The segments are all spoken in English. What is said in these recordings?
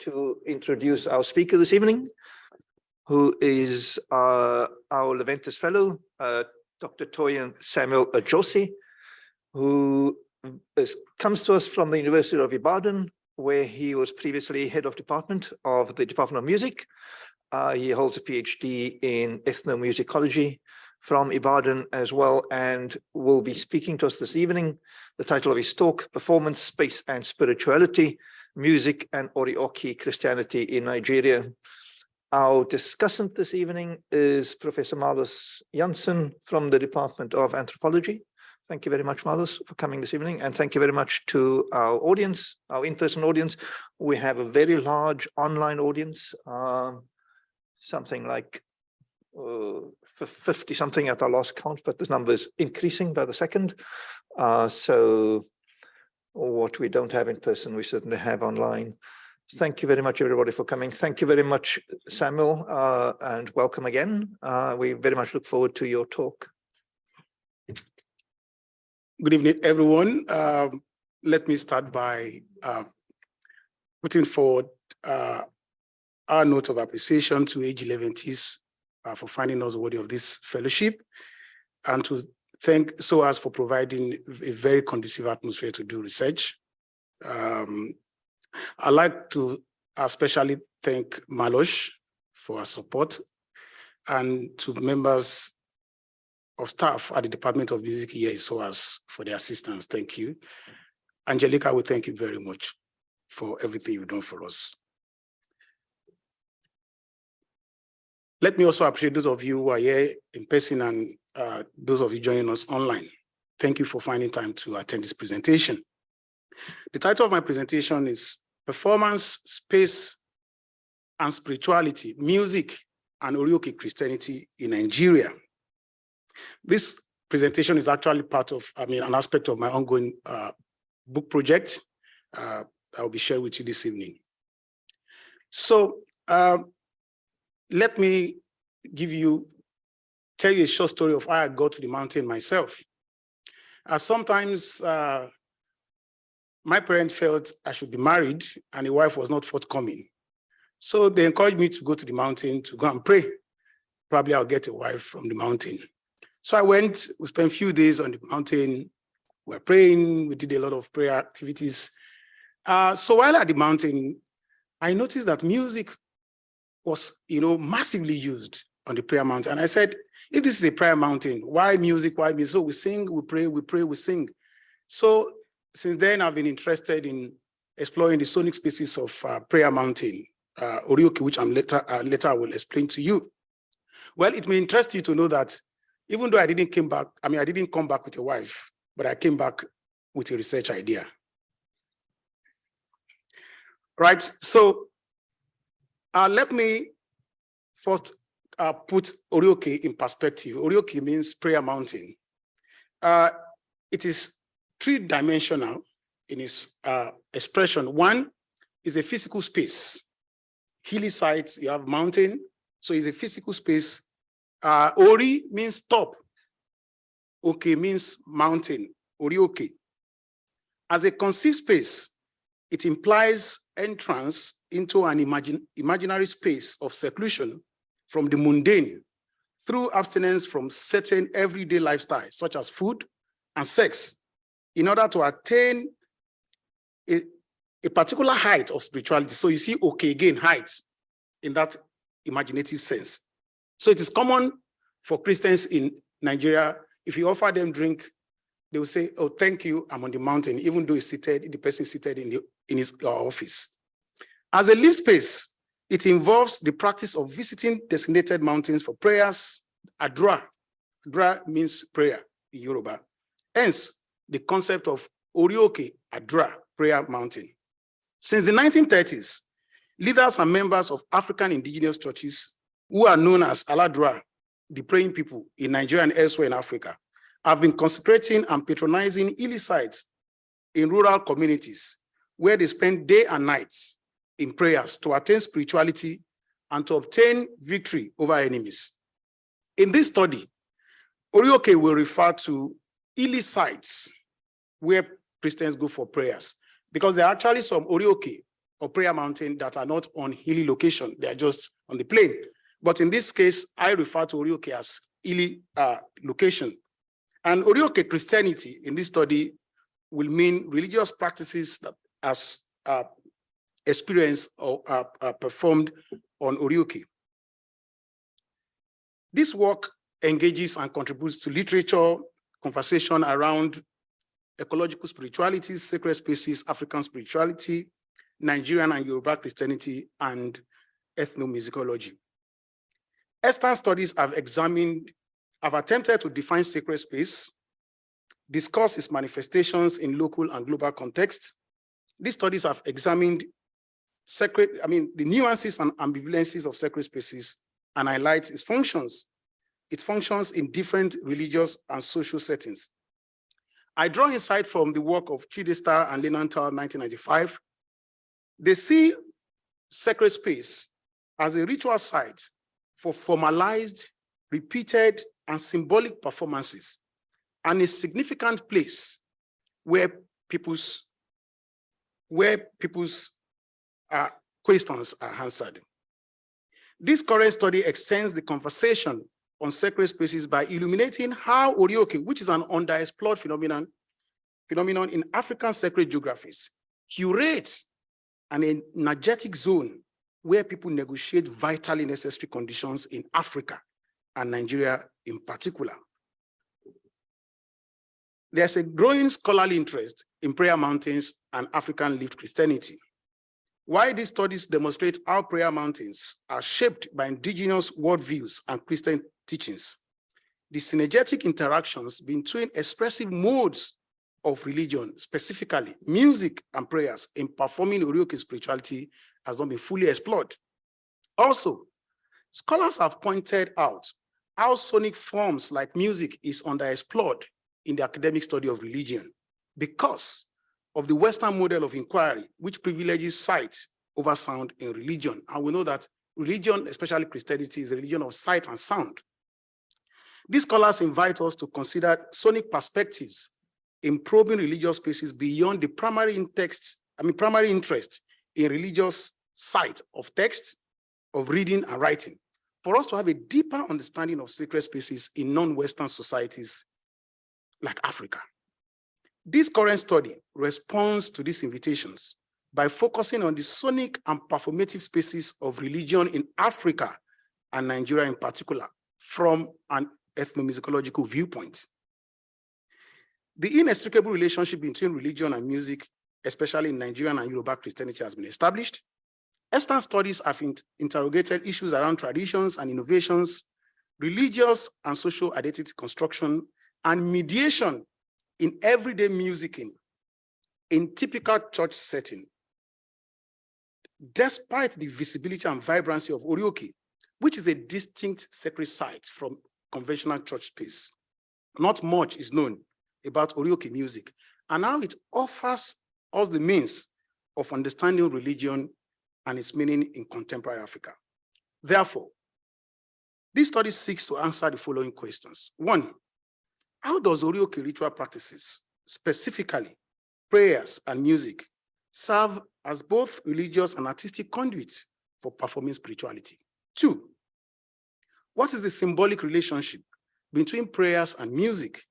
to introduce our speaker this evening, who is uh, our Leventis Fellow, uh, Dr. Toyin Samuel Ajose, who is, comes to us from the University of Ibadan, where he was previously head of department of the Department of Music. Uh, he holds a PhD in ethnomusicology from Ibadan as well, and will be speaking to us this evening. The title of his talk, Performance, Space and Spirituality, Music and Orioke Christianity in Nigeria. Our discussant this evening is Professor Marloes Janson from the Department of Anthropology. Thank you very much, Marloes, for coming this evening. And thank you very much to our audience, our in-person audience. We have a very large online audience, um, something like uh, 50 something at our last count, but this number is increasing by the second. Uh, so what we don't have in person, we certainly have online. Thank you very much, everybody, for coming. Thank you very much, Samuel, uh, and welcome again. Uh, we very much look forward to your talk. Good evening, everyone. Um, let me start by uh, putting forward uh, our note of appreciation to AG Leventis uh, for finding us worthy of this fellowship and to thank SOAS for providing a very conducive atmosphere to do research. Um, I'd like to especially thank Malosh for her support and to members of staff at the Department of Music here at SOAS for their assistance. Thank you. Angelica, we thank you very much for everything you've done for us. Let me also appreciate those of you who are here in person and uh, those of you joining us online. Thank you for finding time to attend this presentation. The title of my presentation is Performance, Space, and Spirituality, Music and Orioke Christianity in Nigeria. This presentation is actually part of, I mean, an aspect of my ongoing uh, book project uh, I will be sharing with you this evening. So uh, let me give you, tell you a short story of how I got to the mountain myself. Uh, sometimes uh, my parents felt I should be married and a wife was not forthcoming. So they encouraged me to go to the mountain to go and pray. Probably I'll get a wife from the mountain. So I went, we spent a few days on the mountain, we were praying, we did a lot of prayer activities. Uh, so while at the mountain, I noticed that music was, you know, massively used on the prayer mountain. And I said, if this is a prayer mountain, why music, why music? So we sing, we pray, we pray, we sing. So since then, I've been interested in exploring the sonic spaces of uh, prayer mountain, uh, Orioke, which I'm later, uh, later I will explain to you. Well, it may interest you to know that even though I didn't come back, I mean, I didn't come back with a wife, but I came back with a research idea. Right, so uh, let me first uh, put Orioke in perspective. Orioke means prayer mountain. Uh, it is three-dimensional in its uh, expression. One is a physical space. Hilly sites, you have mountain, so it's a physical space. Uh, Ori means top. Oke means mountain, Orioke. As a conceived space, it implies entrance into an imagine, imaginary space of seclusion from the mundane through abstinence from certain everyday lifestyles, such as food and sex, in order to attain a, a particular height of spirituality. So you see, okay, again, height in that imaginative sense. So it is common for Christians in Nigeria, if you offer them drink, they will say, oh, thank you, I'm on the mountain, even though he's seated, the person is seated in, the, in his uh, office. As a live space, it involves the practice of visiting designated mountains for prayers, adura. Adura means prayer in Yoruba. Hence, the concept of Orioke Adura, prayer mountain. Since the 1930s, leaders and members of African indigenous churches who are known as Aladura, the praying people in Nigeria and elsewhere in Africa, have been consecrating and patronizing illy sites in rural communities where they spend day and nights in prayers to attain spirituality and to obtain victory over enemies. In this study, Orioke will refer to illy sites where Christians go for prayers because there are actually some Orioke or prayer mountain that are not on hilly location. They are just on the plain. But in this case, I refer to Orioke as hilly uh, location. And Orioke Christianity in this study will mean religious practices that as uh, experienced or uh, uh, performed on Orioke. This work engages and contributes to literature, conversation around ecological spirituality, sacred spaces, African spirituality, Nigerian and Yoruba Christianity, and ethnomusicology. Eastern studies have examined, have attempted to define sacred space, discuss its manifestations in local and global context. These studies have examined sacred, I mean, the nuances and ambivalences of sacred spaces and highlights its functions. It functions in different religious and social settings. I draw insight from the work of Chidester and Linenthal 1995. They see sacred space as a ritual site for formalized, repeated, and symbolic performances, and a significant place where people's where people's uh, questions are answered. This current study extends the conversation on sacred spaces by illuminating how Orioke, which is an underexplored phenomenon, phenomenon in African sacred geographies, curates an energetic zone where people negotiate vitally necessary conditions in Africa and Nigeria in particular. There's a growing scholarly interest in prayer mountains and African lived Christianity. Why these studies demonstrate how prayer mountains are shaped by indigenous worldviews and Christian teachings. The synergetic interactions between expressive modes of religion, specifically music and prayers in performing Orioke spirituality has not been fully explored. Also, scholars have pointed out how sonic forms like music is underexplored in the academic study of religion because of the Western model of inquiry, which privileges sight over sound in religion. And we know that religion, especially Christianity, is a religion of sight and sound. These scholars invite us to consider sonic perspectives in probing religious spaces beyond the primary text, I mean, primary interest in religious sight of text, of reading and writing, for us to have a deeper understanding of sacred spaces in non-Western societies like Africa. This current study responds to these invitations by focusing on the sonic and performative spaces of religion in Africa and Nigeria in particular from an ethnomusicological viewpoint. The inextricable relationship between religion and music, especially in Nigerian and Yoruba Christianity has been established. Eastern studies have interrogated issues around traditions and innovations, religious and social identity construction, and mediation in everyday musicking in typical church setting. Despite the visibility and vibrancy of Orioke, which is a distinct sacred site from conventional church space, not much is known about Orioke music, and now it offers us the means of understanding religion and its meaning in contemporary Africa. Therefore, this study seeks to answer the following questions. One, how does Orioke ritual practices, specifically prayers and music, serve as both religious and artistic conduits for performing spirituality? Two, what is the symbolic relationship between prayers and music?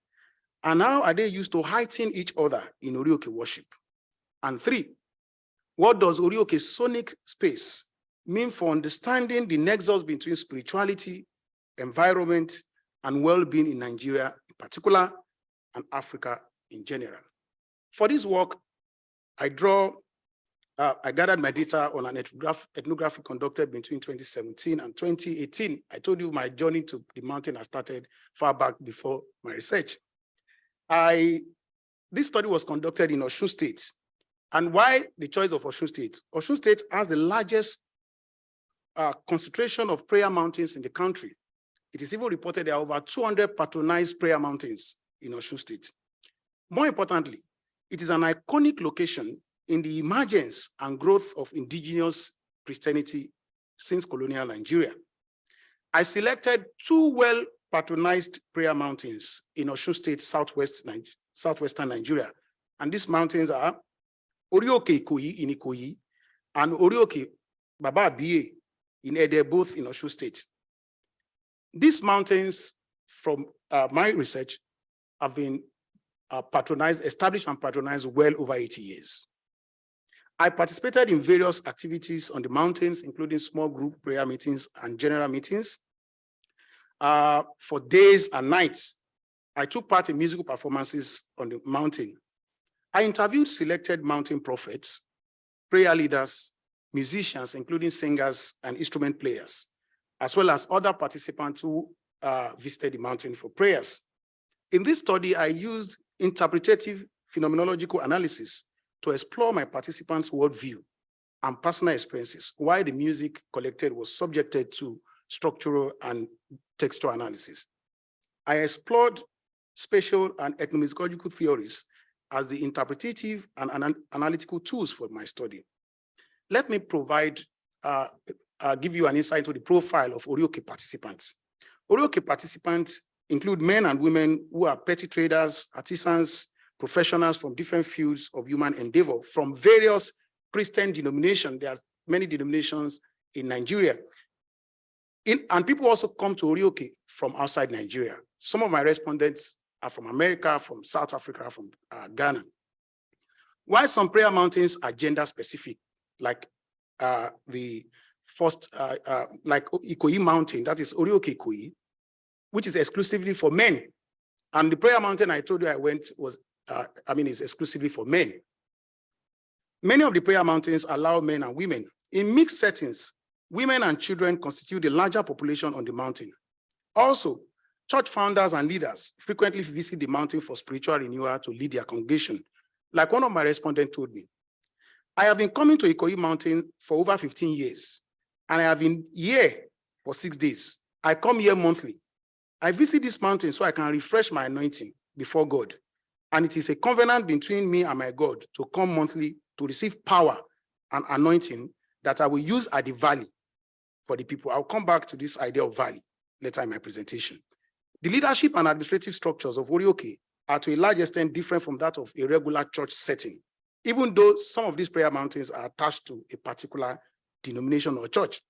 And how are they used to heighten each other in Orioke worship? And three, what does Orioke sonic space mean for understanding the nexus between spirituality, environment, and well-being in Nigeria particular, and Africa in general? For this work, I draw, uh, I gathered my data on an ethnograph, ethnography conducted between 2017 and 2018. I told you my journey to the mountain has started far back before my research. I, this study was conducted in Osun State and why the choice of Osun State? Osun State has the largest uh, concentration of prayer mountains in the country. It is even reported there are over 200 patronized prayer mountains in Osun State. More importantly, it is an iconic location in the emergence and growth of indigenous Christianity since colonial Nigeria. I selected two well patronized prayer mountains in Osun State, southwest, southwestern Nigeria. And these mountains are Orioke Ikoyi in Ikoyi and Orioke, Baba Abiye in Ede, both in Osun State. These mountains, from uh, my research, have been uh, patronized, established and patronized well over 80 years. I participated in various activities on the mountains, including small group prayer meetings and general meetings. Uh, for days and nights, I took part in musical performances on the mountain. I interviewed selected mountain prophets, prayer leaders, musicians, including singers and instrument players, as well as other participants who uh, visited the mountain for prayers. In this study, I used interpretative phenomenological analysis to explore my participants' worldview and personal experiences, why the music collected was subjected to structural and textual analysis. I explored spatial and ethnomusicological theories as the interpretative and an analytical tools for my study. Let me provide, uh, uh, give you an insight into the profile of Orioke participants. Orioke participants include men and women who are petty traders, artisans, professionals from different fields of human endeavor from various Christian denominations. There are many denominations in Nigeria. In, and people also come to Orioke from outside Nigeria. Some of my respondents are from America, from South Africa, from uh, Ghana. While some prayer mountains are gender specific, like uh, the first, uh, uh, like Ikoyi Mountain, that is Orioke Ikoyi, which is exclusively for men. And the prayer mountain I told you I went was, uh, I mean, is exclusively for men. Many of the prayer mountains allow men and women. In mixed settings, women and children constitute the larger population on the mountain. Also, church founders and leaders frequently visit the mountain for spiritual renewal to lead their congregation. Like one of my respondents told me, I have been coming to Ikoyi Mountain for over 15 years, and I have been here for six days. I come here monthly. I visit this mountain so I can refresh my anointing before God. And it is a covenant between me and my God to come monthly to receive power and anointing that I will use at the valley for the people. I'll come back to this idea of valley later in my presentation. The leadership and administrative structures of Orioke are to a large extent different from that of a regular church setting, even though some of these prayer mountains are attached to a particular denomination or church.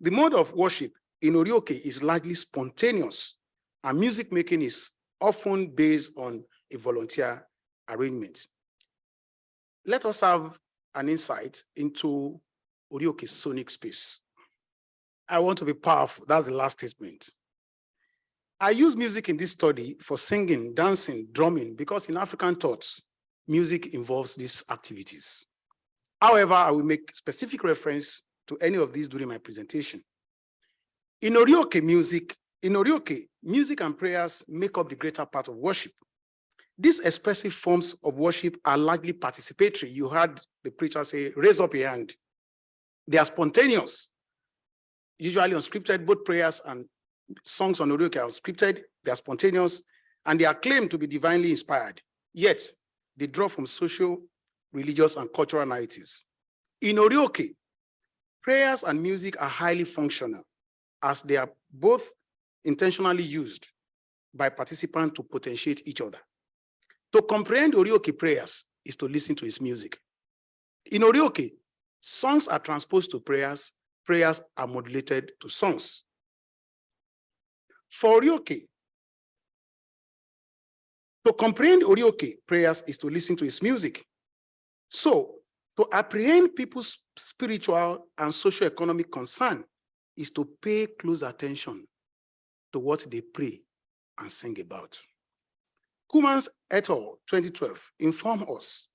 The mode of worship in Orioke is largely spontaneous and music making is often based on a volunteer arrangement. Let us have an insight into Orioke's sonic space. I want to be powerful. That's the last statement. I use music in this study for singing, dancing, drumming, because in African thoughts, music involves these activities. However, I will make specific reference to any of these during my presentation. In Orioke music, in Orioke, music and prayers make up the greater part of worship. These expressive forms of worship are largely participatory. You heard the preacher say, raise up your hand. They are spontaneous, usually unscripted, both prayers and songs on Orioke are unscripted, they are spontaneous, and they are claimed to be divinely inspired. Yet, they draw from social, religious, and cultural narratives. In Orioke, prayers and music are highly functional as they are both intentionally used by participants to potentiate each other. To comprehend Orioke prayers is to listen to his music. In Orioke, songs are transposed to prayers, prayers are modulated to songs. For Orioke, to comprehend Orioke prayers is to listen to his music. So, to apprehend people's spiritual and socio-economic concern is to pay close attention to what they pray and sing about. Kumans et al. 2012 inform us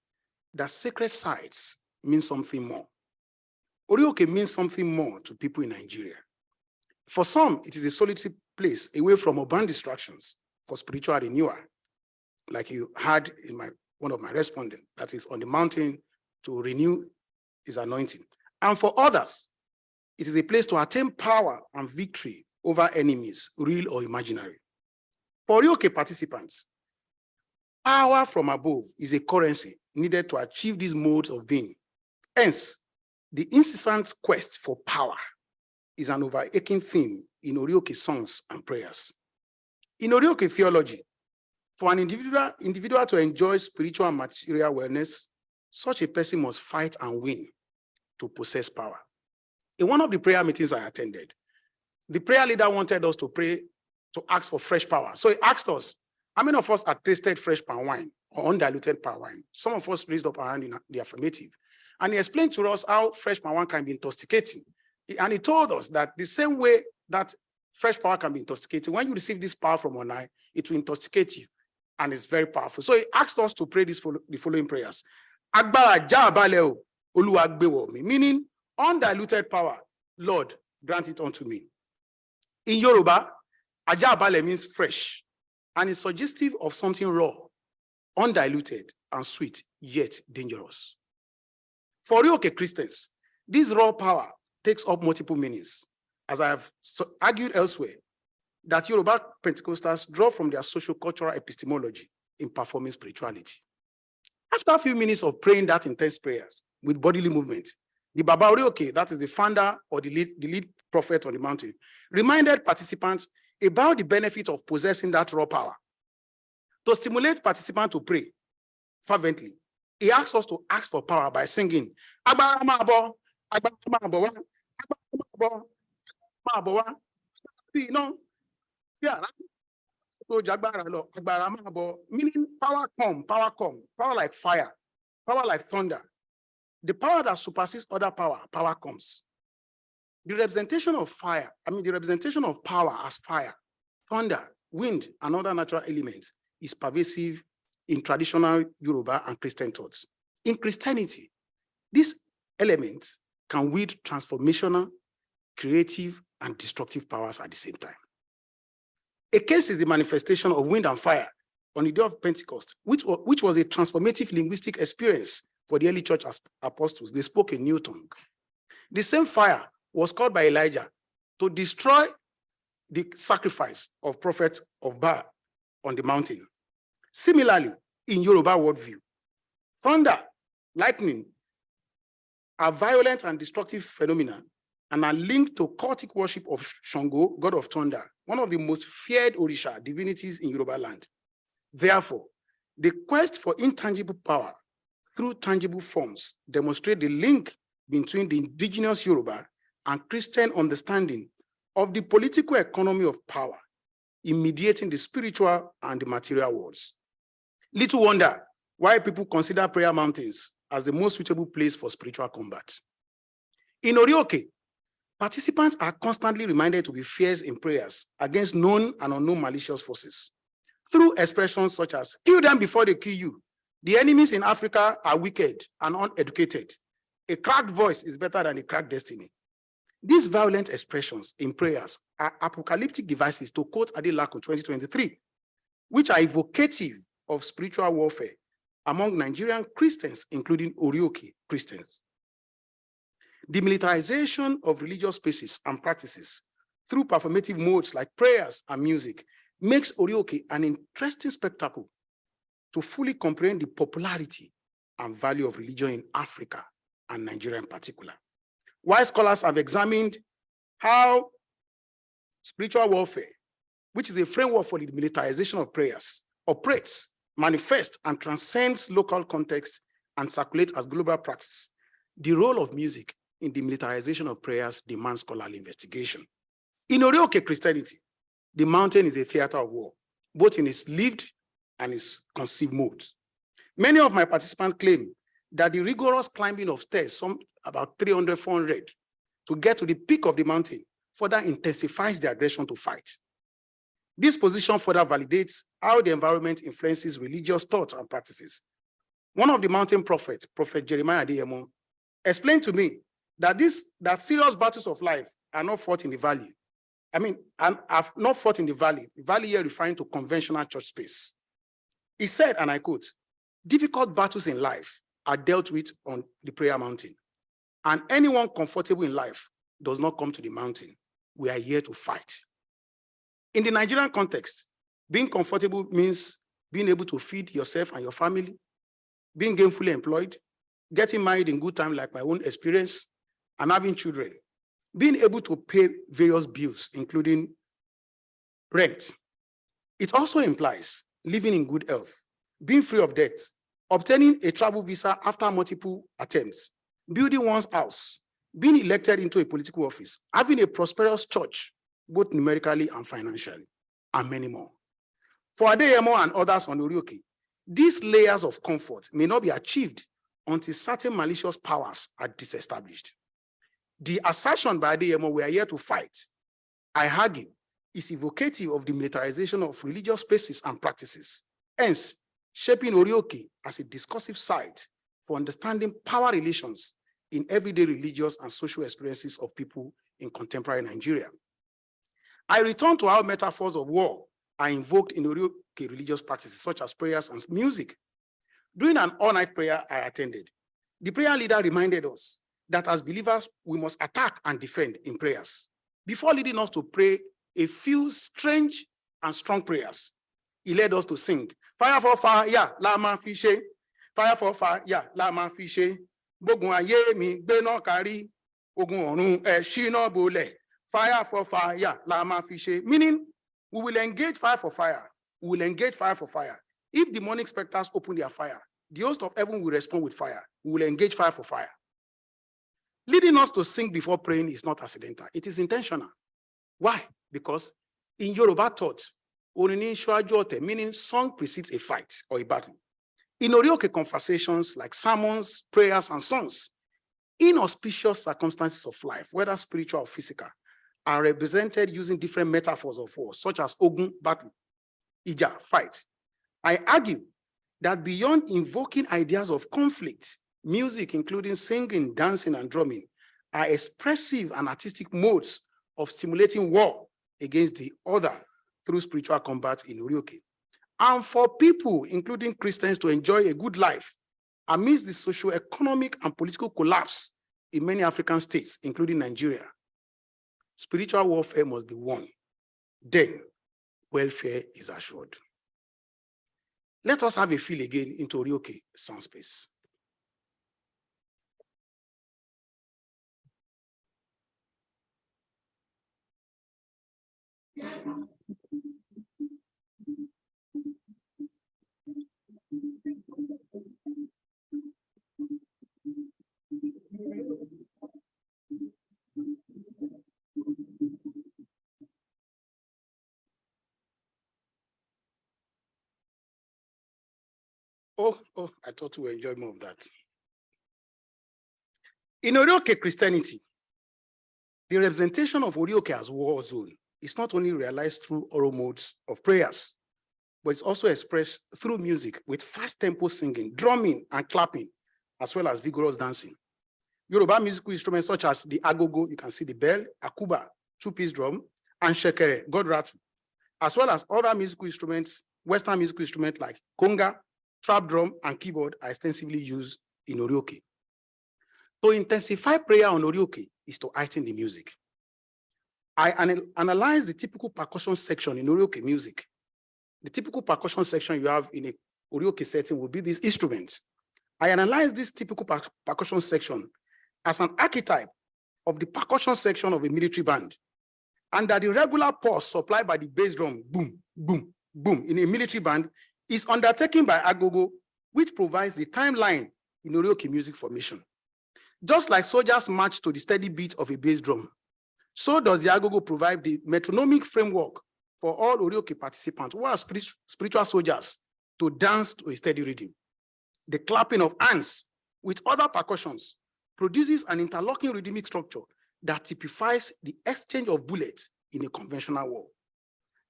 that sacred sites mean something more. Orioke means something more to people in Nigeria. For some, it is a solitary place away from urban distractions for spiritual renewal, like you had in my one of my respondents, that is on the mountain to renew his anointing. And for others, it is a place to attain power and victory over enemies, real or imaginary. For Orioke participants, power from above is a currency needed to achieve these modes of being. Hence, the incessant quest for power is an overarching theme in Orioke songs and prayers. In Orioke theology, for an individual, individual to enjoy spiritual and material wellness, such a person must fight and win to possess power. In one of the prayer meetings I attended, the prayer leader wanted us to pray to ask for fresh power. So he asked us, how many of us have tasted fresh palm wine or undiluted palm wine? Some of us raised up our hand in the affirmative. And he explained to us how fresh palm wine can be intoxicating. And he told us that the same way that fresh power can be intoxicating, when you receive this power from on high, it will intoxicate you. And it's very powerful. So he asked us to pray this follow, the following prayers. Mí. Meaning undiluted power, Lord, grant it unto me. In Yoruba, Ajabale means fresh and is suggestive of something raw, undiluted and sweet, yet dangerous. For Orioke Christians, this raw power takes up multiple meanings. As I have argued elsewhere, that Yoruba Pentecostals draw from their social cultural epistemology in performing spirituality. After a few minutes of praying that intense prayers with bodily movement, the Baba Orioke, that is the founder or the lead, the lead prophet on the mountain, reminded participants about the benefit of possessing that raw power. To stimulate participants to pray fervently, he asked us to ask for power by singing, "Agbára máa bọ̀, agbára máa bọ̀ wá, agbára máa bọ̀, máa bọ̀ wá, bí iná, bí àrá, tó jágbára lọ, agbára máa bọ̀." Meaning power come, power come, power like fire, power like thunder. The power that supersedes other power, power comes. The representation of fire, I mean, the representation of power as fire, thunder, wind, and other natural elements is pervasive in traditional Yoruba and Christian thoughts. In Christianity, these elements can wield transformational, creative, and destructive powers at the same time. A case is the manifestation of wind and fire on the day of Pentecost, which, wa- which was a transformative linguistic experience for the early church apostles. They spoke a new tongue. The same fire was called by Elijah to destroy the sacrifice of prophets of Baal on the mountain. Similarly, in Yoruba worldview, thunder, lightning are violent and destructive phenomena and are linked to cultic worship of Shango, god of thunder, one of the most feared Orisha divinities in Yoruba land. Therefore, the quest for intangible power through tangible forms demonstrate the link between the indigenous Yoruba and Christian understanding of the political economy of power in mediating the spiritual and the material worlds. Little wonder why people consider prayer mountains as the most suitable place for spiritual combat. In Orioke, participants are constantly reminded to be fierce in prayers against known and unknown malicious forces through expressions such as, kill them before they kill you. The enemies in Africa are wicked and uneducated. A cracked voice is better than a cracked destiny. These violent expressions in prayers are apocalyptic devices to quote Adelakun 2023, which are evocative of spiritual warfare among Nigerian Christians, including Orioke Christians. The militarization of religious spaces and practices through performative modes like prayers and music makes Orioke an interesting spectacle to fully comprehend the popularity and value of religion in Africa and Nigeria in particular. While scholars have examined how spiritual warfare, which is a framework for the militarization of prayers, operates, manifests, and transcends local context and circulates as global practice, the role of music in the militarization of prayers demands scholarly investigation. In Orioke Christianity, the mountain is a theater of war, both in its lived and its conceived mode. Many of my participants claim that the rigorous climbing of stairs, some about 300, 400, to get to the peak of the mountain further intensifies the aggression to fight. This position further validates how the environment influences religious thoughts and practices. One of the mountain prophets, Prophet Jeremiah Adeyemo, explained to me that this that serious battles of life are not fought in the valley. I mean, and have not fought in the valley. Valley here referring to conventional church space. He said, and I quote, difficult battles in life are dealt with on the prayer mountain. And anyone comfortable in life does not come to the mountain. We are here to fight. In the Nigerian context, being comfortable means being able to feed yourself and your family, being gainfully employed, getting married in good time, like my own experience, and having children, being able to pay various bills, including rent. It also implies living in good health, being free of debt, obtaining a travel visa after multiple attempts, building one's house, being elected into a political office, having a prosperous church, both numerically and financially, and many more. For Adeyemo and others on Orioke, these layers of comfort may not be achieved until certain malicious powers are disestablished. The assertion by Adeyemo we are here to fight, I argue, is evocative of the militarization of religious spaces and practices, hence shaping Orioke as a discursive site for understanding power relations in everyday religious and social experiences of people in contemporary Nigeria. I return to how metaphors of war are invoked in Orioke religious practices, such as prayers and music. During an all-night prayer I attended, the prayer leader reminded us that as believers, we must attack and defend in prayers. Before leading us to pray a few strange and strong prayers, he led us to sing, fire for fire, yeah, lama fishe, fire for fire, yeah, lama fishe, gbógun ayé mi gbéná kárí, ogun ọ̀run ẹ̀ ṣíná bolẹ̀, fire for fire, lama fishe. Meaning, we will engage fire for fire, we will engage fire for fire. If demonic specters open their fire, the host of heaven will respond with fire. We will engage fire for fire. Leading us to sing before praying is not accidental. It is intentional. Why? Because in Yoruba thought, meaning song precedes a fight or a battle. In Orioke conversations like sermons, prayers, and songs, inauspicious circumstances of life, whether spiritual or physical, are represented using different metaphors of war, such as Ogun, battle, Ija, fight. I argue that beyond invoking ideas of conflict, music, including singing, dancing, and drumming, are expressive and artistic modes of stimulating war against the other through spiritual combat in Orioke. And for people, including Christians, to enjoy a good life amidst the socio-economic and political collapse in many African states, including Nigeria, spiritual warfare must be won. Then welfare is assured. Let us have a feel again into Orioke sound space. Oh, oh, I thought you we enjoy more of that. In Orioke Christianity, the representation of Orioke as war zone is not only realized through oral modes of prayers, but it's also expressed through music with fast tempo singing, drumming and clapping, as well as vigorous dancing. Yoruba musical instruments such as the agogo, you can see the bell, akuba, two-piece drum, and shekere, god rattle, as well as other musical instruments, Western musical instruments like conga, trap drum, and keyboard are extensively used in Orioke. To intensify prayer on Orioke is to heighten the music. I anal analyze the typical percussion section in Orioke music. The typical percussion section you have in a Orioke setting will be these instruments. I analyze this typical per percussion section as an archetype of the percussion section of a military band. And that the regular pulse supplied by the bass drum, boom, boom, boom, in a military band is undertaken by Agogo, which provides the timeline in Orioke music formation. Just like soldiers march to the steady beat of a bass drum, so does the Agogo provide the metronomic framework for all Orioke participants who are spiritual soldiers to dance to a steady rhythm. The clapping of hands with other percussions produces an interlocking rhythmic structure that typifies the exchange of bullets in a conventional war.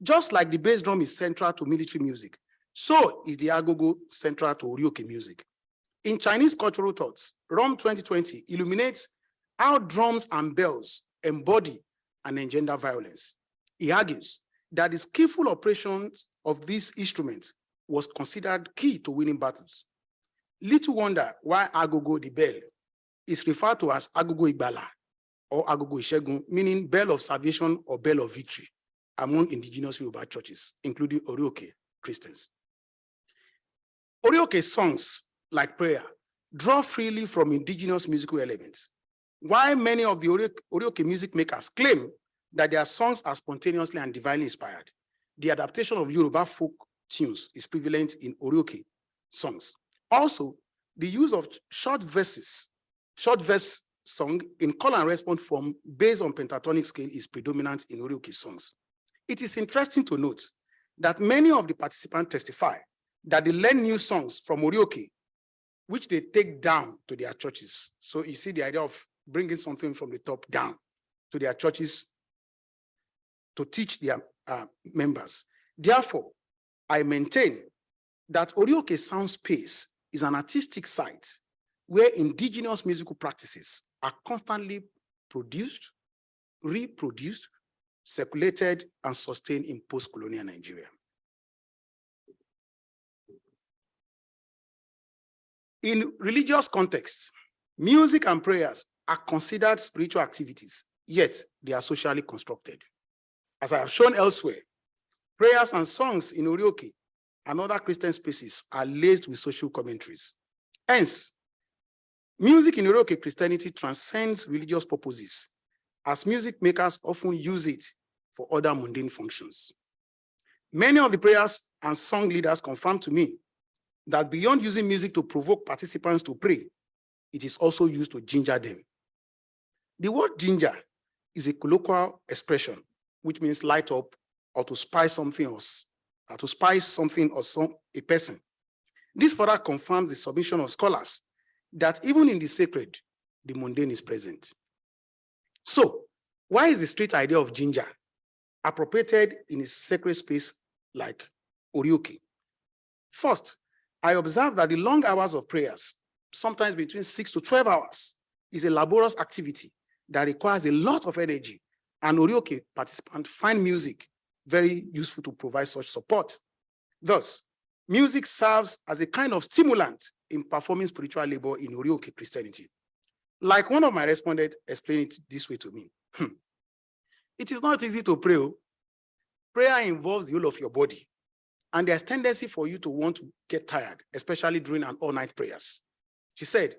Just like the bass drum is central to military music, so is the agogo central to Orioke music. In Chinese cultural thoughts, ROM 2020 illuminates how drums and bells embody and engender violence. He argues that the skillful operations of these instruments was considered key to winning battles. Little wonder why Agogo the bell is referred to as Agogo Igbala or Agogo Ishegun, meaning bell of salvation or bell of victory among indigenous Yoruba churches, including Orioke Christians. Orioke songs, like prayer, draw freely from indigenous musical elements. While many of the Orioke music makers claim that their songs are spontaneously and divinely inspired, the adaptation of Yoruba folk tunes is prevalent in Orioke songs. Also, the use of short verses, short verse song in call and response form based on pentatonic scale is predominant in Orioke songs. It is interesting to note that many of the participants testify that they learn new songs from Orioke, which they take down to their churches. So you see the idea of bringing something from the top down to their churches to teach their uh, members. Therefore, I maintain that Orioke Sound Space is an artistic site where indigenous musical practices are constantly produced, reproduced, circulated, and sustained in post-colonial Nigeria. In religious context, music and prayers are considered spiritual activities, yet they are socially constructed. As I have shown elsewhere, prayers and songs in Orioke and other Christian spaces are laced with social commentaries. Hence, music in Orioke Christianity transcends religious purposes, as music makers often use it for other mundane functions. Many of the prayers and song leaders confirm to me that beyond using music to provoke participants to pray, it is also used to ginger them. The word ginger is a colloquial expression, which means light up or to spice something else, or to spice something or some a person. This further confirms the submission of scholars that even in the sacred, the mundane is present. So, why is the street idea of ginger appropriated in a sacred space like Orioke? First, I observe that the long hours of prayers, sometimes between six to 12 hours, is a laborious activity that requires a lot of energy. And Orioke participants find music very useful to provide such support. Thus, music serves as a kind of stimulant in performing spiritual labor in Orioke Christianity. Like one of my respondents explained it this way to me. Hmm. It is not easy to pray. oh. Prayer involves the whole of your body. And there's tendency for you to want to get tired, especially during an all-night prayers. She said,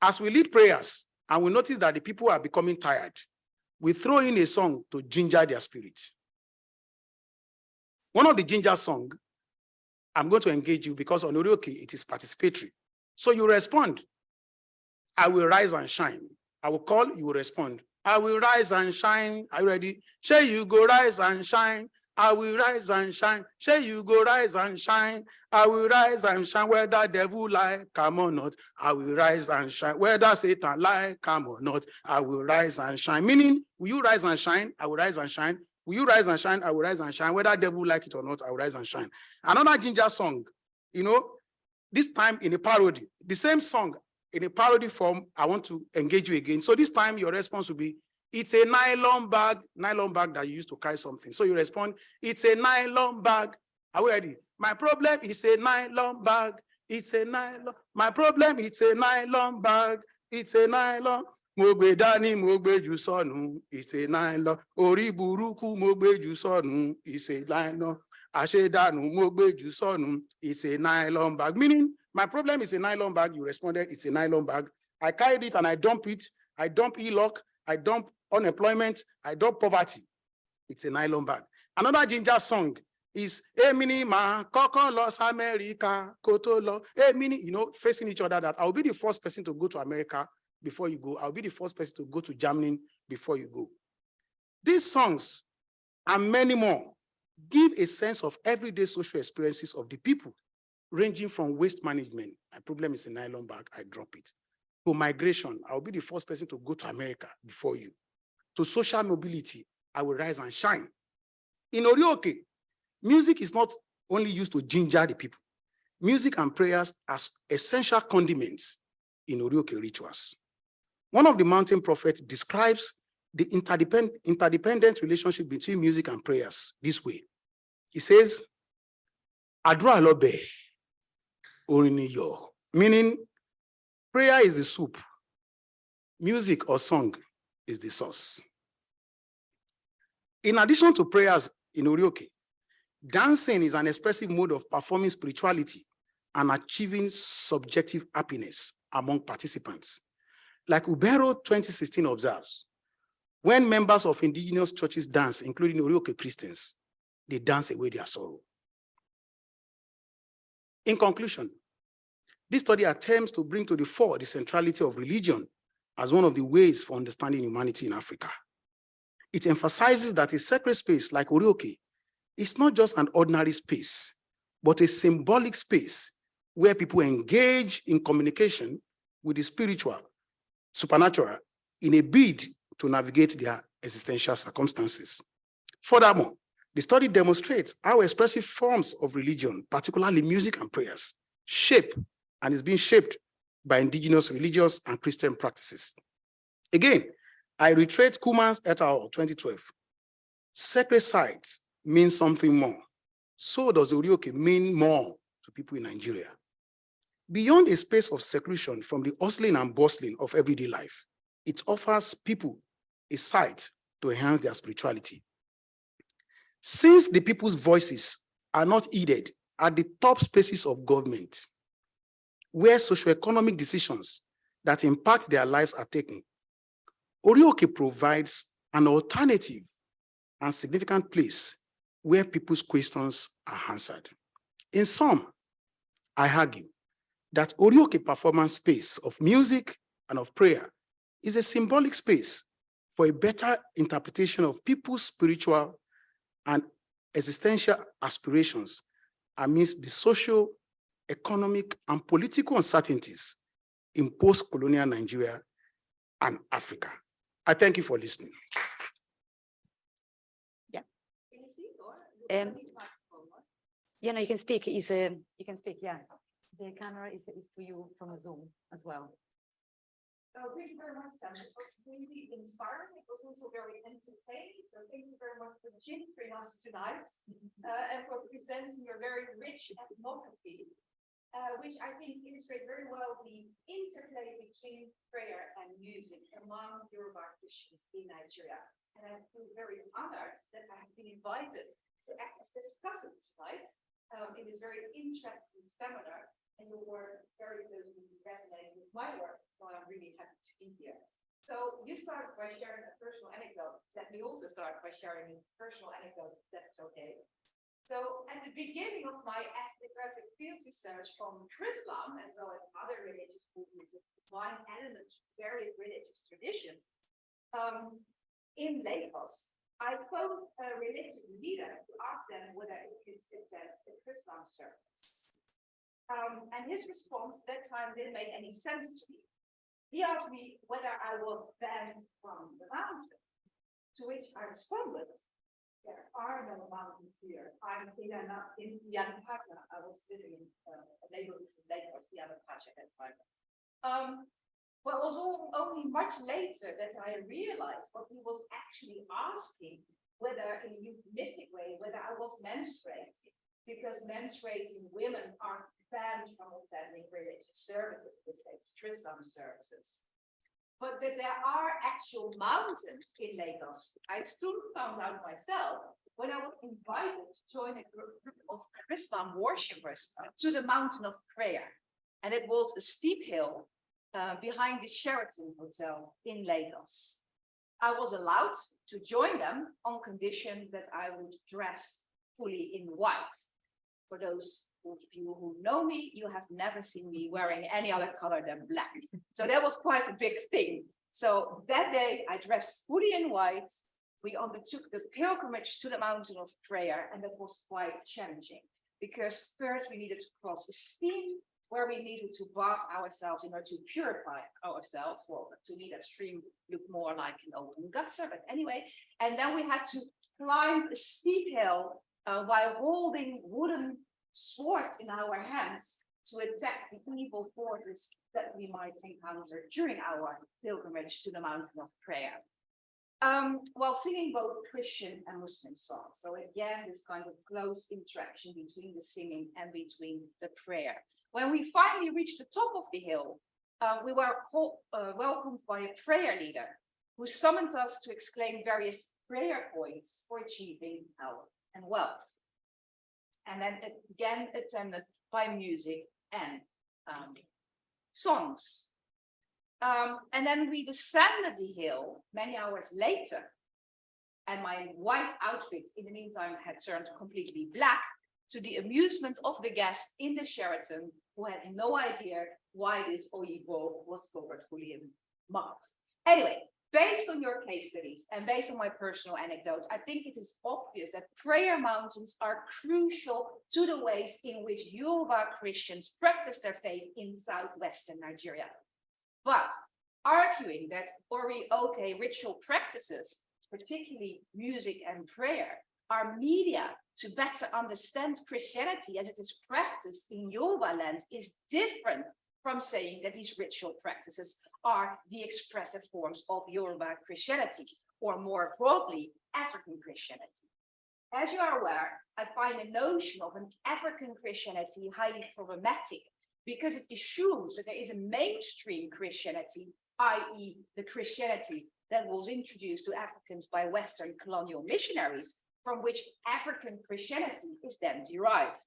as we lead prayers and we notice that the people are becoming tired, we throw in a song to ginger their spirit. One of the ginger song, I'm going to engage you because on Orioke, it is participatory. So you respond, I will rise and shine. I will call, you will respond. I will rise and shine. Are you ready? Say you go rise and shine. I will rise and shine. Say you go rise and shine. I will rise and shine. Whether devil lie, come or not. I will rise and shine. Whether Satan lie, come or not. I will rise and shine. Meaning, will you rise and shine? I will rise and shine. Will you rise and shine? I will rise and shine. Whether devil like it or not, I will rise and shine. Another ginger song, you know, this time in a parody, the same song in a parody form, I want to engage you again. So this time your response will be, it's a nylon bag, nylon bag that you used to carry something. So you respond, it's a nylon bag. Are we ready? My problem is a nylon bag. It's a nylon. My problem, it's a nylon bag. It's a nylon. Mo gbé dání, mo jù sọ́nù, it's a nylon. Orí burúkú, mo jù sọ́nù, it's a nylon. Àṣedànù, mo gbé jù sọ́nù, it's a nylon bag. Meaning, my problem is a nylon bag. You responded, it's a nylon bag. I carried it and I dump it. I dump e-lock. I dump unemployment. I dump poverty. It's a nylon bag. Another ginger song is Emini ma kọ́kọ́ Los America koto lo. Emini, you know, facing each other that I'll be the first person to go to America before you go. I'll be the first person to go to Germany before you go. These songs and many more give a sense of everyday social experiences of the people ranging from waste management. My problem is a nylon bag, I drop it. To migration, I'll be the first person to go to America before you. To social mobility, I will rise and shine. In Orioke, music is not only used to ginger the people. Music and prayers as essential condiments in Orioke rituals. One of the mountain prophets describes the interdependent, interdependent relationship between music and prayers this way. He says, ni iyọ̀," meaning prayer is the soup, music or song is the sauce. In addition to prayers in Orioke, dancing is an expressive mode of performing spirituality and achieving subjective happiness among participants. Like Ubero 2016 observes, when members of indigenous churches dance, including Orioke Christians, they dance away their sorrow. In conclusion, this study attempts to bring to the fore the centrality of religion as one of the ways for understanding humanity in Africa. It emphasizes that a sacred space like Orioke is not just an ordinary space, but a symbolic space where people engage in communication with the spiritual, supernatural, in a bid to navigate their existential circumstances. Furthermore, the study demonstrates how expressive forms of religion, particularly music and prayers, shape and is being shaped by indigenous religious and Christian practices. Again, I reiterate Kumans et al. 2012. Sacred sites mean something more. So does Orioke mean more to people in Nigeria. Beyond a space of seclusion from the hustling and bustling of everyday life, it offers people a site to enhance their spirituality. Since the people's voices are not heeded at the top spaces of government, where socioeconomic decisions that impact their lives are taken, Orioke provides an alternative and significant place where people's questions are answered. In sum, I argue that Orioke performance space of music and of prayer is a symbolic space for a better interpretation of people's spiritual and existential aspirations amidst the social, economic, and political uncertainties in post-colonial Nigeria and Africa. I thank you for listening. Yeah. Um, yeah, no, you can speak. Is uh, you can speak. Yeah, the camera is is to you from Zoom as well. Oh, thank you very much, Sam. It was really inspiring. It was also very entertaining. So thank you very much for gingery us tonight uh, and for presenting your very rich ethnography, uh, which I think illustrate very well the interplay between prayer and music among Yoruba Christians in Nigeria. And I feel very honored that I have been invited to act as discussant tonight um, in this very interesting seminar. And your work very closely resonating with my work, so I'm really happy to be here. So you started by sharing a personal anecdote. Let me also start by sharing a personal anecdote, that's okay. So at the beginning of my ethnographic field research on Islam, as well as other religious movements that combine elements various religious traditions, um, in Lagos, I phoned a religious leader to ask them whether it attend the Chrislam service. Um, and his response that time didn't make any sense to me. He asked me whether I was banned from the mountain, to which I responded, there are no mountains here. I'm in, Yana- in Yanapaka. I was living in uh, a neighborhood in Lagos, Yanapaka at that time. Um, well, it was all, only much later that I realized what he was actually asking, whether in a euphemistic way, whether I was menstruating, because menstruating women are banned from attending religious services, which is Chrislam services. But that there are actual mountains in Lagos. I soon found out myself when I was invited to join a group of Christian worshippers to the mountain of prayer. And it was a steep hill uh, behind the Sheraton Hotel in Lagos. I was allowed to join them on condition that I would dress fully in white. For those of you who know me, you have never seen me wearing any other color than black. So that was quite a big thing. So that day I dressed fully in white. We undertook the pilgrimage to the mountain of prayer, and that was quite challenging because first we needed to cross a stream where we needed to bath ourselves in order to purify ourselves. Well, to me, that stream looked more like an open gutter, but anyway. And then we had to climb a steep hill uh, while holding wooden swords in our hands to attack the evil forces that we might encounter during our pilgrimage to the mountain of prayer. Um, while singing both Christian and Muslim songs. So again, this kind of close interaction between the singing and between the prayer. When we finally reached the top of the hill, uh, we were called, uh, welcomed by a prayer leader who summoned us to exclaim various prayer points for achieving health and wealth. And then again it's ended by music and um, songs. Um, and then we descended the hill many hours later. And my white outfit in the meantime had turned completely black to the amusement of the guests in the Sheraton who had no idea why this Oyibo was covered fully in month. Anyway, based on your case studies and based on my personal anecdote, I think it is obvious that prayer mountains are crucial to the ways in which Yoruba Christians practice their faith in southwestern Nigeria. But arguing that Orioke ritual practices, particularly music and prayer, are media to better understand Christianity as it is practiced in Yoruba land is different from saying that these ritual practices are the expressive forms of Yoruba Christianity, or more broadly, African Christianity. As you are aware, I find the notion of an African Christianity highly problematic because it assumes that there is a mainstream Christianity, i.e. the Christianity that was introduced to Africans by Western colonial missionaries, from which African Christianity is then derived.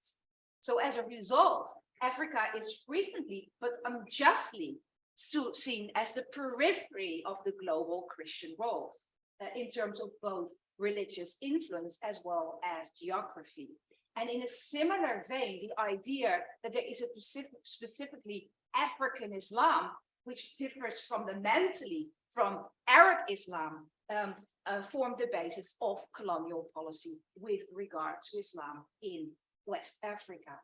So as a result, Africa is frequently, but unjustly, seen as the periphery of the global Christian world, uh, in terms of both religious influence as well as geography. And in a similar vein, the idea that there is a specific, specifically African Islam, which differs fundamentally from Arab Islam, um, uh, formed the basis of colonial policy with regard to Islam in West Africa.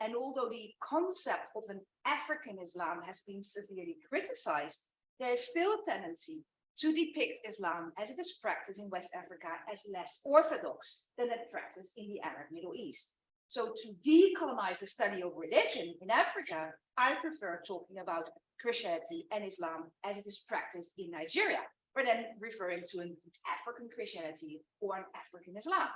And although the concept of an African Islam has been severely criticized, there is still a tendency to depict Islam as it is practiced in West Africa as less orthodox than it practiced in the Arab Middle East. So to decolonize the study of religion in Africa, I prefer talking about Christianity and Islam as it is practiced in Nigeria, rather than referring to an African Christianity or an African Islam.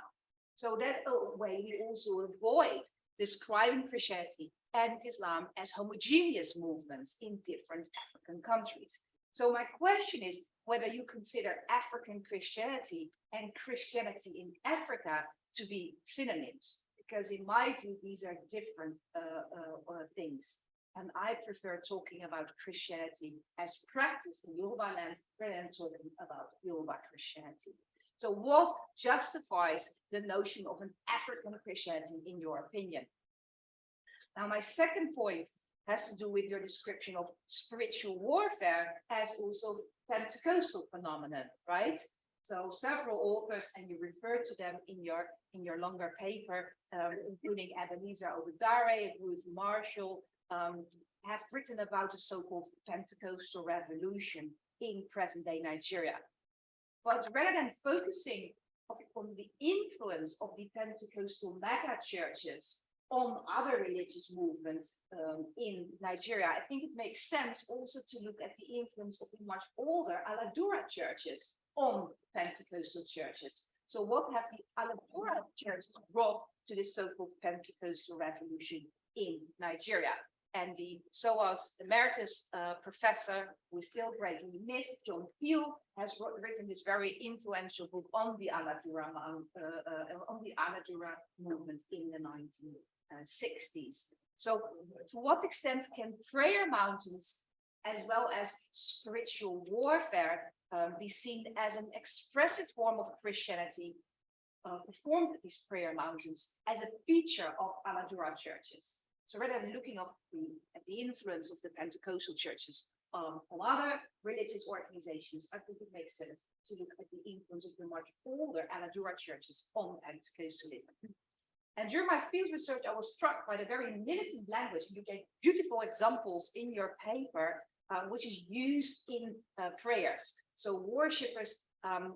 So that way we also avoid describing Christianity and Islam as homogeneous movements in different African countries. So my question is whether you consider African Christianity and Christianity in Africa to be synonyms, because in my view, these are different uh, uh, uh, things. And I prefer talking about Christianity as practiced in Yoruba land rather than talking about Yoruba Christianity. So what justifies the notion of an African Christianity in your opinion? Now, my second point has to do with your description of spiritual warfare as also Pentecostal phenomenon, right? So several authors, and you refer to them in your in your longer paper, um, including Ebenezer Obadare, Ruth Marshall, um, have written about the so-called Pentecostal revolution in present-day Nigeria. But rather than focusing on the influence of the Pentecostal mega churches on other religious movements um, in Nigeria, I think it makes sense also to look at the influence of the much older Aladura churches on Pentecostal churches. So what have the Aladura churches brought to this so-called Pentecostal revolution in Nigeria? And the SOAS emeritus uh, professor, is still greatly missed, John Peel, has written this very influential book on the Aladura, uh, uh, on the movement in the 1960s. So to what extent can prayer mountains as well as spiritual warfare um, be seen as an expressive form of Christianity uh, performed at these prayer mountains as a feature of Aladura churches? So rather than looking at the, at the influence of the Pentecostal churches um, on other religious organizations, I think it makes sense to look at the influence of the much older Aladura churches on Pentecostalism. And during my field research, I was struck by the very militant language. You gave beautiful examples in your paper, uh, which is used in uh, prayers. So worshippers um,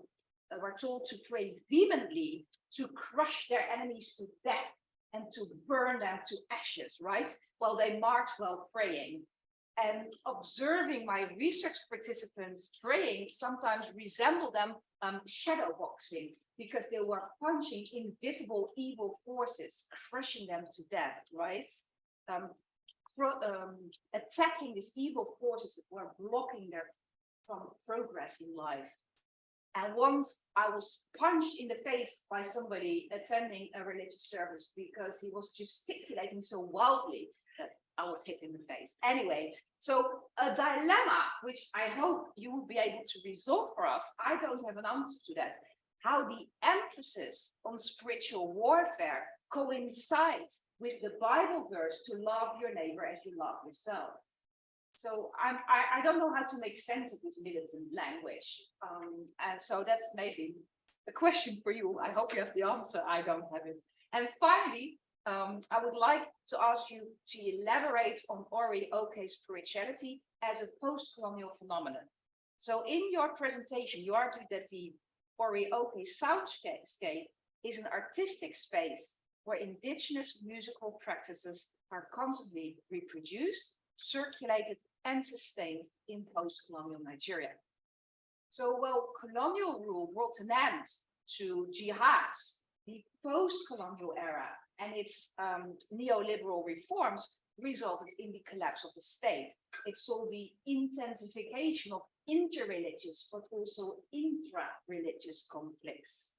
were told to pray vehemently to crush their enemies to death and to burn them to ashes, right? While they march while praying. And observing my research participants praying sometimes resemble them um, shadow boxing because they were punching invisible evil forces, crushing them to death, right? Um, um, attacking these evil forces that were blocking their from progress in life. And once I was punched in the face by somebody attending a religious service because he was gesticulating so wildly that I was hit in the face. Anyway, so a dilemma, which I hope you will be able to resolve for us. I don't have an answer to that. How the emphasis on spiritual warfare coincides with the Bible verse to love your neighbor as you love yourself. So I'm, I, I don't know how to make sense of this militant language. Um, and so that's maybe a question for you. I hope you have the answer. I don't have it. And finally, um, I would like to ask you to elaborate on Orioke's spirituality as a post-colonial phenomenon. So in your presentation, you argued that the Orioke soundscape is an artistic space where indigenous musical practices are constantly reproduced, circulated and sustained in post-colonial Nigeria. So while colonial rule brought an end to jihad, the post-colonial era and its um, neoliberal reforms resulted in the collapse of the state. It saw the intensification of interreligious, but also intra-religious conflicts.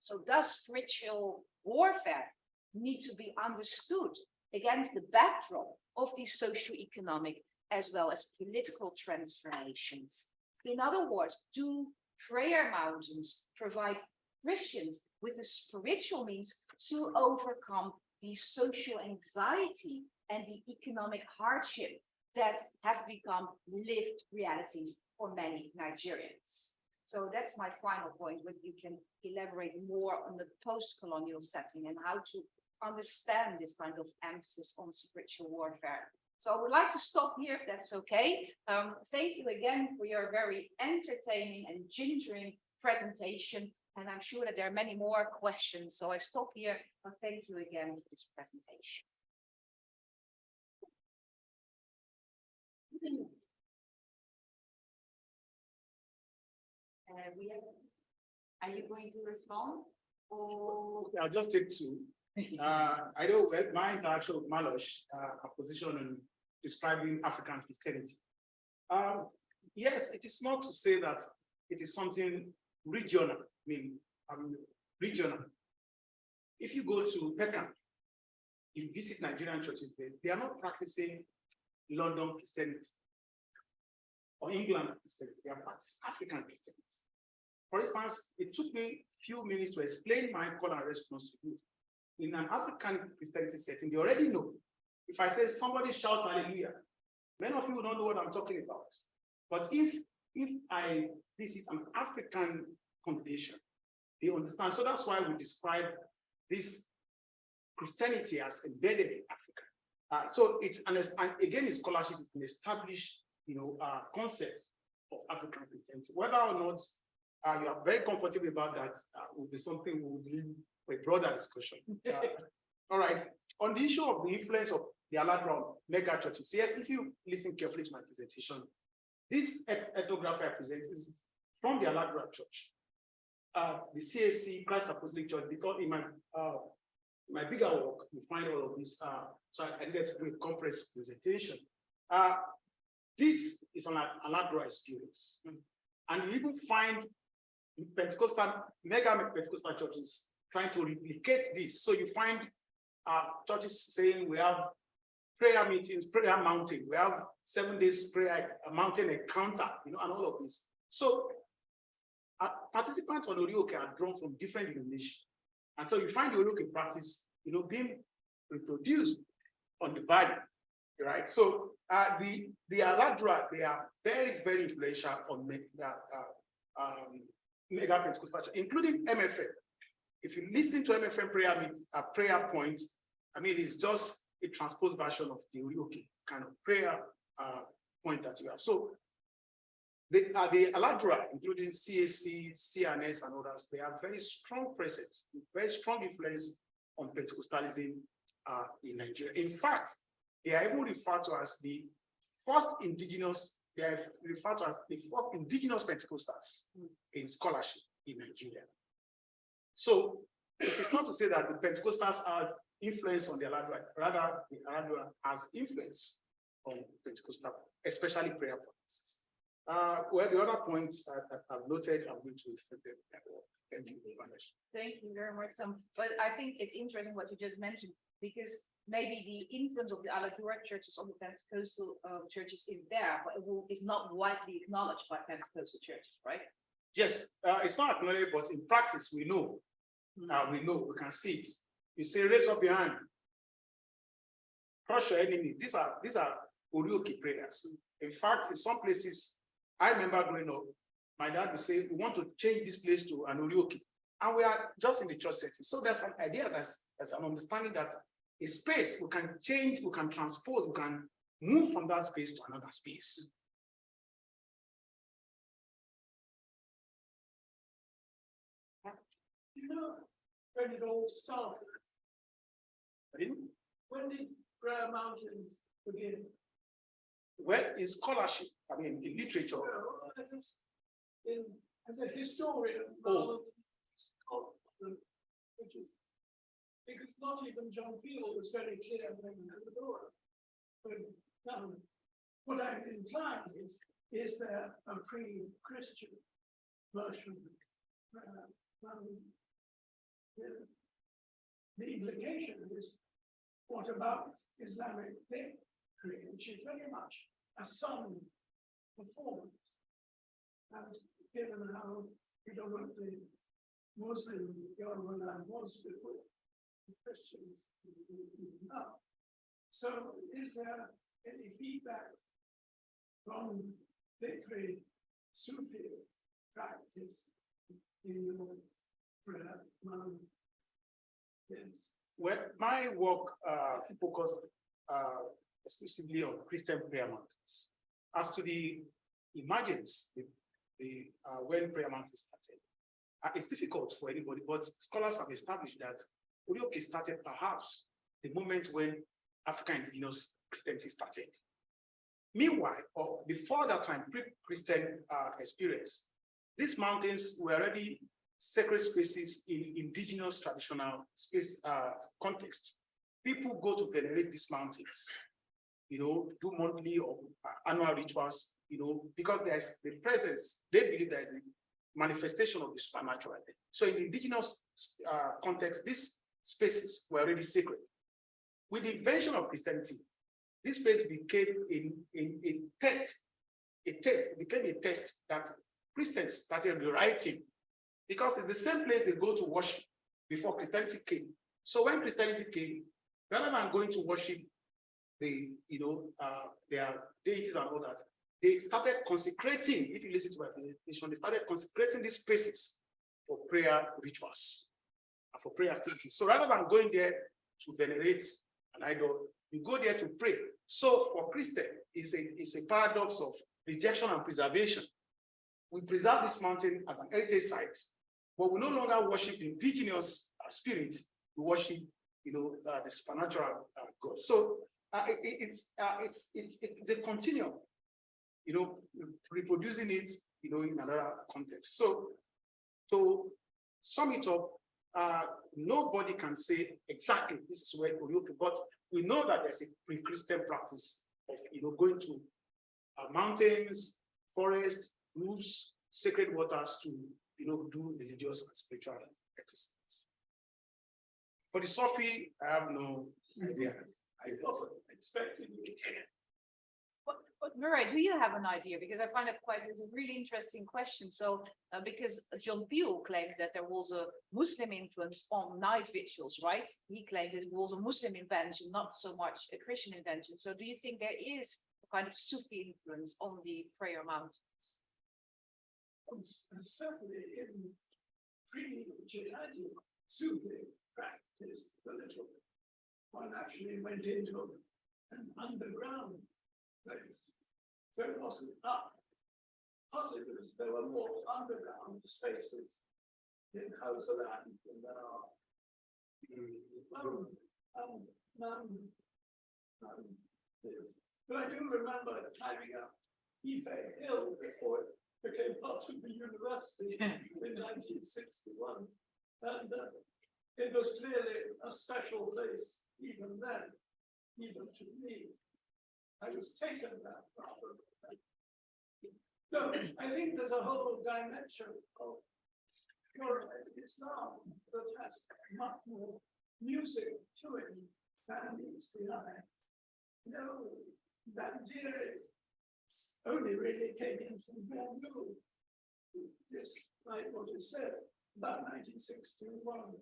So does spiritual warfare need to be understood against the backdrop of these socio-economic as well as political transformations? In other words, do prayer mountains provide Christians with the spiritual means to overcome the social anxiety and the economic hardship that have become lived realities for many Nigerians. So that's my final point, whether you can elaborate more on the post-colonial setting and how to understand this kind of emphasis on spiritual warfare. So I would like to stop here, if that's okay. Um, thank you again for your very entertaining and gingering presentation. And I'm sure that there are many more questions. So I stop here, but thank you again for this presentation. Uh, we have, are you going to respond? Or I'll just take two. Uh, I know well, my interaction with Marloes, uh, her position on describing African Christianity. Um, yes, it is not to say that it is something regional, I mean, um, regional. If you go to Peckham, you visit Nigerian churches there, they are not practicing London Christianity or England Christianity, they are practicing African Christianity. For instance, it took me a few minutes to explain my call and response to you. In an African Christianity setting, they already know. If I say somebody shout hallelujah, many of you don't know what I'm talking about. But if if I visit an African congregation, they understand. So that's why we describe this Christianity as embedded in Africa. Uh, so it's an and again, it's scholarship is an established, you know, uh, concept of African Christianity. Whether or not uh, you are very comfortable about that, uh, will be something we will leave for a broader discussion. Uh, all right. On the issue of the influence of the Aladura mega churches, yes, if you listen carefully to my presentation, this ethnography I present is from the Aladura Church. Uh, the CAC, Christ Apostolic Church, because in my uh, my bigger work, you find all of this. Uh, so I, I needed to do a compressed presentation. Uh, this is an Aladura experience. And you even find Pentecostal, mega Pentecostal churches trying to replicate this. So you find uh, churches saying we have prayer meetings, prayer mountain, we have seven days prayer mountain encounter, you know, and all of this. So uh, participants on Orioke are drawn from different denominations. And so you find the Orioke practice, you know, being reproduced on the body, right? So uh, the the Aladura, they are very, very influential on uh, uh, um, mega Pentecostal, including MFM. If you listen to MFM prayer meet, uh, prayer points, I mean, it's just a transposed version of the kind of prayer uh, point that you have. So the, uh, the Aladura, including CAC, C&S, and others, they have very strong presence, very strong influence on Pentecostalism uh, in Nigeria. In fact, they are even referred to as the first indigenous, they are referred to as the first indigenous Pentecostals in scholarship in Nigeria. So it is not to say that the Pentecostals are influence on the Aladura, rather the Aladura has influence on Pentecostal, especially prayer practices. Uh, well, the other points that I've noted, I'm going to refer them. Thank you very much. Thank you very much. Sam. but I think it's interesting what you just mentioned, because maybe the influence of the Aladura churches on the Pentecostal uh, churches is there, but it will, is not widely acknowledged by Pentecostal churches, right? Yes, uh, it's not acknowledged, but in practice, we know. Uh, we know, we can see it. You say, raise up your hand. Crush your enemy. These are these are Orioke prayers. In fact, in some places, I remember growing up, my dad would say, we want to change this place to an Orioke. And we are just in the church setting. So there's an idea, that's, there's an understanding that a space we can change, we can transpose, we can move from that space to another space. You know, when it all started? When did Prayer Mountains begin? Well, in scholarship, I mean, in literature, just, in, as a historian, Oh. rather than Scotland, which is, because not even John Peel was very clear when he had the door. But, um, what I'm inclined is, is there a pre-Christian version? Uh, um, the- The implication is, what about Islamic faith, which is very much a sung performance. And given how predominantly Muslim government was before Christians now. So is there any feedback from victory Sufi practice in your prayer? Yes. well, my work, uh, focused, uh, exclusively on Christian prayer mountains. As to the emergence, the, the, uh, when prayer mountains started, uh, it's difficult for anybody, but scholars have established that Orioke started perhaps the moment when African indigenous Christianity started. Meanwhile, or before that time, pre-Christian uh, experience, these mountains were already sacred spaces in indigenous traditional space uh, context. People go to venerate these mountains, you know, do monthly or uh, annual rituals, you know, because there's the presence, they believe there's a manifestation of the supernatural. So in indigenous uh, context, these spaces were already sacred. With the invention of Christianity, this space became a, a, a text, a text, it became a text that Christians started rewriting because it's the same place they go to worship before Christianity came. So when Christianity came, rather than going to worship the, you know, uh, their deities and all that, they started consecrating, if you listen to my presentation, they started consecrating these spaces for prayer rituals and for prayer activities. So rather than going there to venerate an idol, you go there to pray. So for Christian, it's a, it's a paradox of rejection and preservation. We preserve this mountain as an heritage site, but we no longer worship indigenous spirit. We worship, you know, uh, the supernatural uh, God. So uh, it- it's, uh, it's, it's, it's a continuum, you know, reproducing it, you know, in another context. So to sum it up, uh, nobody can say exactly this is where Orioke, but we know that there's a pre-Christian practice of, you know, going to uh, mountains, forests, roofs, sacred waters to, you know, do religious and spiritual exercises. For the Sufi, I have no idea. I also expected. But, but Murray, do you have an idea? Because I find it quite, it's a really interesting question. So, uh, because John Peel claimed that there was a Muslim influence on night vigils, right? He claimed it was a Muslim invention, not so much a Christian invention. So do you think there is a kind of Sufi influence on the prayer mountains? Certainly in pre-jihadi Sufi practice, the little one actually went into an underground place. So it wasn't up. Partly because there were more underground spaces in Hausaland than there are. Um, um, um, um. But I do remember climbing up Ife Hill before it became part of the university in nineteen sixty-one. And uh, it was clearly a special place even then, even to me. I was taken that rather. No, I think there's a whole dimension of Yoruba Islam that has much more music to it than meets the eye. No, Nigeria only really came in from Bamboo. This, like what you said, about nineteen sixty-one.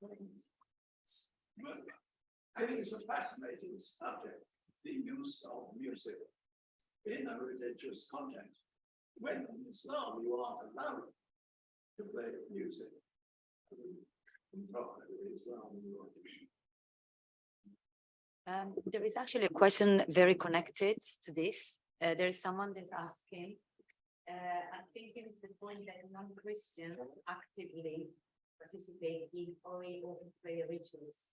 But I think it's a fascinating subject. the use of music in a religious context. When in Islam you are allowed to play music. Are. Um, there is actually a question very connected to this. Uh, there is someone that's asking. Uh, I think it is the point that non-Christians actively participate in Orioke prayer rituals.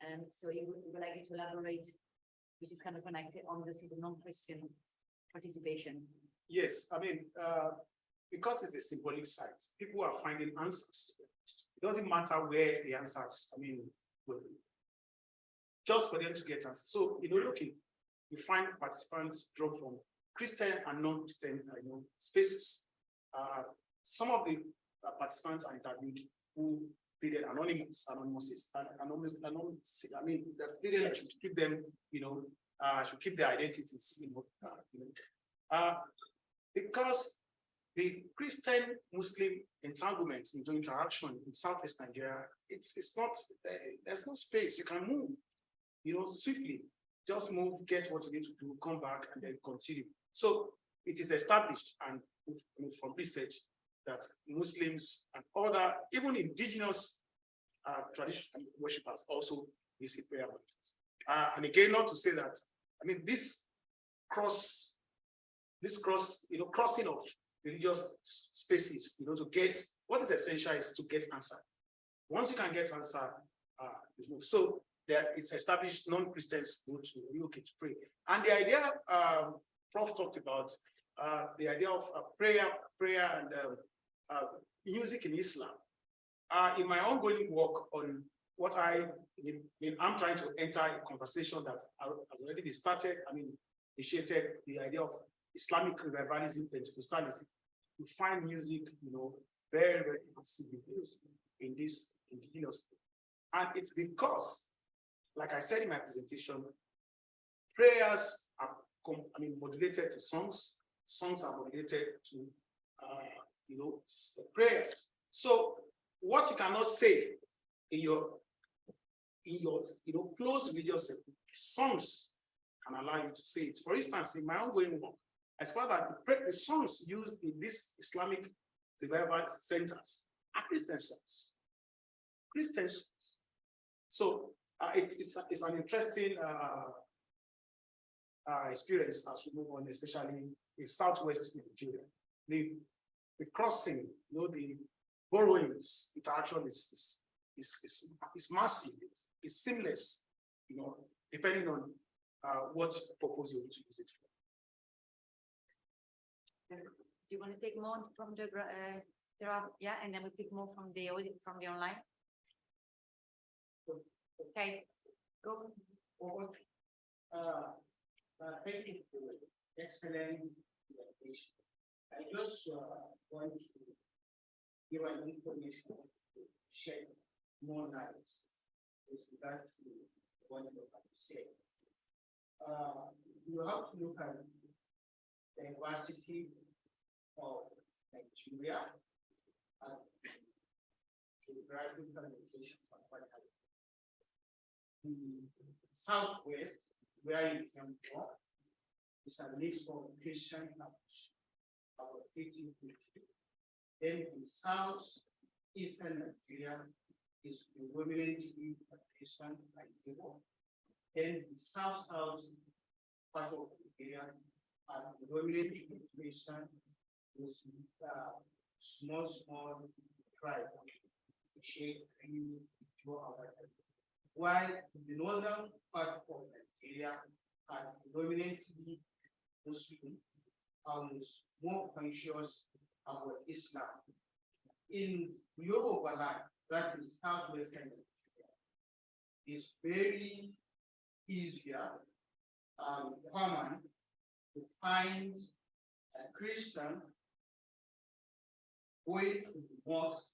And so you would, would like to elaborate, which is kind of connected on this non-Christian participation. Yes, I mean, uh, because it's a symbolic site, people are finding answers. It doesn't matter where the answers, I mean. Just for them to get answers. So, you know, looking, you find participants draw from Christian and non-Christian, uh, you know, spaces. Uh, some of the uh, participants are interviewed who pleaded anonymous, anonymous, anonymous, anonymous, I mean, that pleaded should keep them, you know, uh, should keep their identities, you know, uh, you know. Uh, because the Christian Muslim entanglements into interaction in Southwest Nigeria, it's, it's not, uh, there's no space, you can move, you know, swiftly. Just move, get what you need to do, come back and then continue. So it is established and from research that Muslims and other, even indigenous uh, traditional worshippers also visit prayer mountains. Uh, and again, not to say that, I mean, this cross, this cross, you know, crossing of religious spaces, you know, to get, what is essential is to get answer. Once you can get answer, uh, you move. So there is established non-Christians go to relocate to pray. And the idea, um, Prof talked about, uh, the idea of uh, prayer, prayer and, um, uh, music in Islam. In my ongoing work on what I, mean, I'm trying to enter a conversation that has already been started, I mean, initiated the idea of Islamic revivalism, Pentecostalism. You find music, you know, very, very used in this indigenous. And it's because, like I said in my presentation, prayers are I mean, modulated to songs, songs are modulated to, uh, you know, prayers. So what you cannot say in your, in your, you know, close religious songs can allow you to say it. For instance, in my ongoing work, as far as the, songs used in these Islamic revival centers are Christian songs. Christian songs. So it's, it's, it's an interesting uh, uh, experience as we move on, especially in Southwest Nigeria. The, the crossing, you know, the borrowings interaction is, is, is, is, is massive, it's, it's seamless, you know, depending on uh, what purpose you want to use it for. Do you want to take more from the, uh, there are, yeah, and then we pick more from the, from the online? Okay, go. Uh, uh, thank you for excellent presentation. I just, uh, want to give an information to share more light with regard to what you have say. Uh, you have to look at the diversity of Nigeria and geographical location of what the southwest, where you came from, is a mix of Christian Muslim, about eighty fifty. Then the south eastern Nigeria is predominantly Christian Igbo. Then the south south part of Nigeria are predominantly Christian with uh small small tribe. Shake, Igbo, our while the northern part of Nigeria are predominantly Muslim and more conscious about Islam. In Yoruba land, that is southwestern Nigeria, is very easier and common to find a Christian going to the mosque,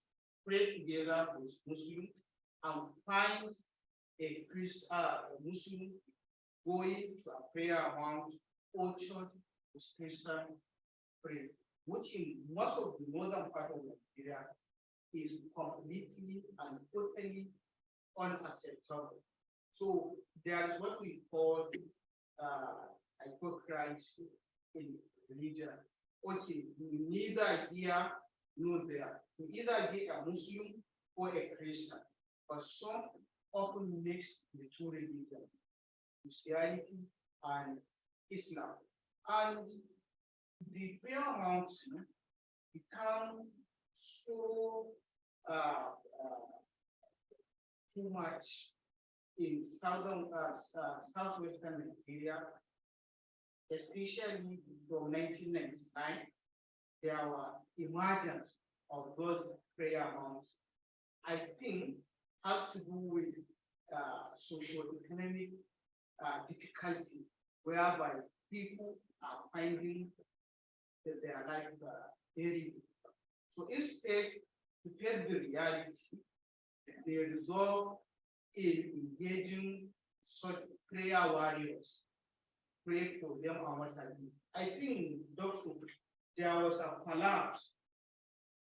pray together with Muslim and find a uh, a Muslim going to a prayer amount or church with Christian pray, which in most of the northern part of Nigeria is completely and totally unacceptable. So there is what we call uh, hypocrisy in religion. Okay, neither here nor there, you either be a Muslim or a Christian, but some often mix the two religions, Christianity and Islam. And the prayer mountain become so uh, uh, too much in southern, uh, uh, southwestern Nigeria, especially from nineteen ninety-nine, there were emergence of those prayer mounts. I think has to do with uh, socio-economic uh, difficulty whereby people are finding that their life uh, very difficult. So instead, to tell the reality, they resolve in engaging such prayer warriors. Pray for them. I think, Doctor, there was a collapse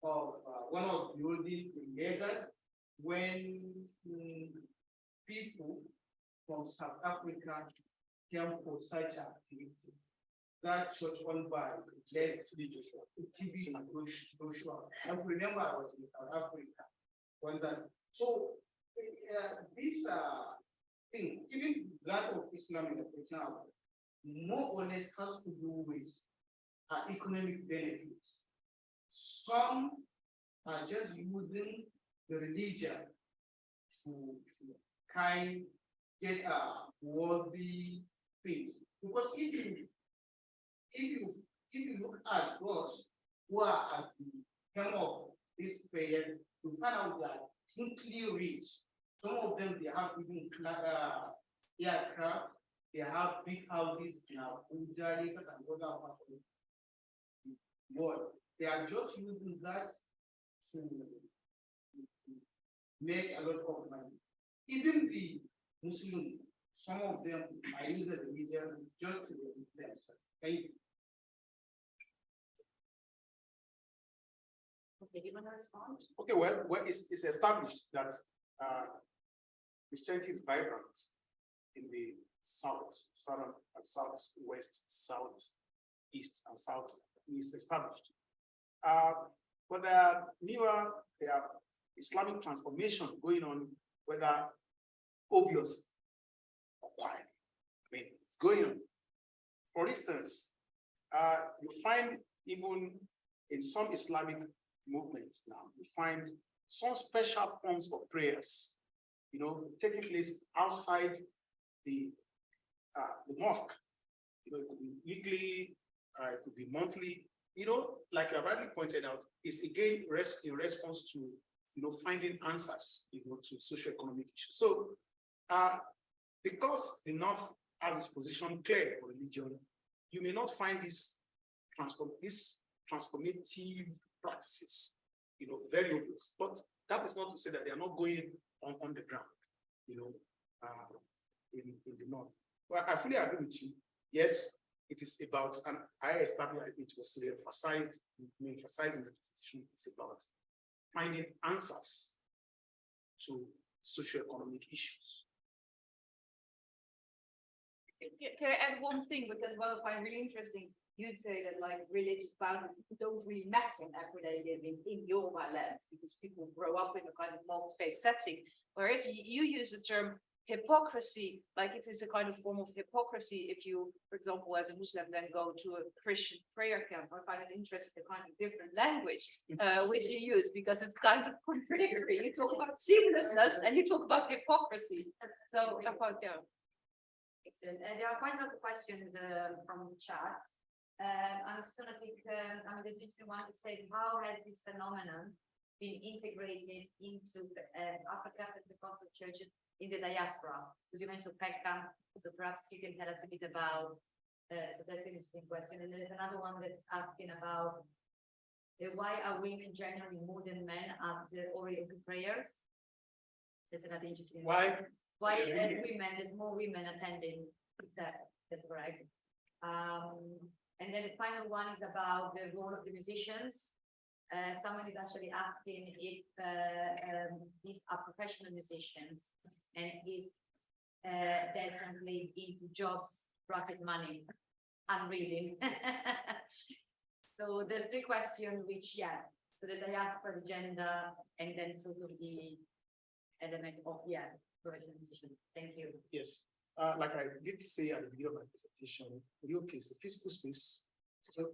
of uh, one of the buildings in Lagos when mm, people from South Africa came for such activity. That church owned by late TB Joshua. I remember I was in South Africa when that, so uh, this uh thing, even that of Islam in Africa, more or less has to do with uh, economic benefits. Some are just using the religion to, to kind get a worthy things. Because if you, if you, if you look at those who are at the helm of this prayer, you find out that simply rich. Some of them, they have even uh, aircraft, they have big houses in Abuja, and other parts of the world. They are just using that to make a lot of money. Even the Muslim, some of them are using the religion just to themselves. Thank you. Okay, do you want to respond? Okay, well, well, it's, it's established that, uh, Christianity is vibrant in the south, southern, and southwest, south, east, and south is established. Uh, but there are newer, there are Islamic transformation going on, whether obvious or quiet. I mean, it's going on. For instance, uh, you find even in some Islamic movements now, you find some special forms of prayers, you know, taking place outside the, uh, the mosque. You know, it could be weekly, uh, it could be monthly, you know, like you rightly pointed out, is again rest in response to, you know, finding answers, you know, to socioeconomic issues. So, uh, because the North has its position clear for religion, you may not find these transform, this transformative practices, you know, very obvious, but that is not to say that they are not going on, on the ground, you know, uh, in, in the north. Well, I fully agree with you. Yes, it is about, and I established it was emphasized, emphasizing the presentation, it's about finding answers to socioeconomic issues. Can I add one thing, because what I find really interesting, you'd say that like religious boundaries don't really matter in everyday living in Yoruba land, because people grow up in a kind of multi-faith setting. Whereas you use the term hypocrisy, like it is a kind of form of hypocrisy if you, for example, as a Muslim, then go to a Christian prayer camp. I find it interesting, the kind of different language uh, which you use, because it's kind of contradictory. You talk about seamlessness and you talk about hypocrisy. So found, yeah. Excellent. And there are quite a lot of questions uh, from the chat. Um, I'm just gonna pick, uh, I mean, there's just one that said, how has this phenomenon been integrated into uh, Africa Pentecostal churches in the diaspora? Because you mentioned Peckham, so perhaps you can tell us a bit about, uh, so that's an interesting question. And there's another one that's asking about uh, why are women generally more than men at the Orioke prayers? That's another interesting. Why? Why Yeah, women, there's more women attending, that, that's correct. Um, and then the final one is about the role of the musicians. Uh, someone is actually asking if, uh, um, these are professional musicians and if, uh, that translate into jobs rocket money. I'm reading. So there's three questions which, yeah, so the diaspora, the gender, and then sort of the element of, yeah, musician. Thank you. Yes, uh, like I did say at the beginning of my presentation, Rio is a physical space. So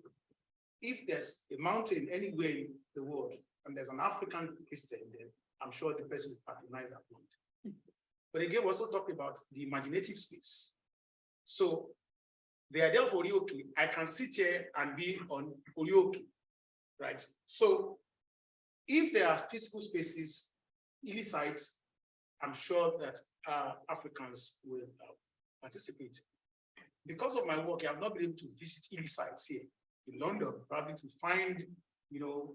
if there's a mountain anywhere in the world and there's an African Christian there, I'm sure the person will patronize that mountain. But again, we also talk about the imaginative space. So the idea of Orioke, I can sit here and be on Orioke, right? So if there are physical spaces, sites, I'm sure that uh, Africans will uh, participate. Because of my work, I have not been able to visit illy sites here in London, probably to find, you know,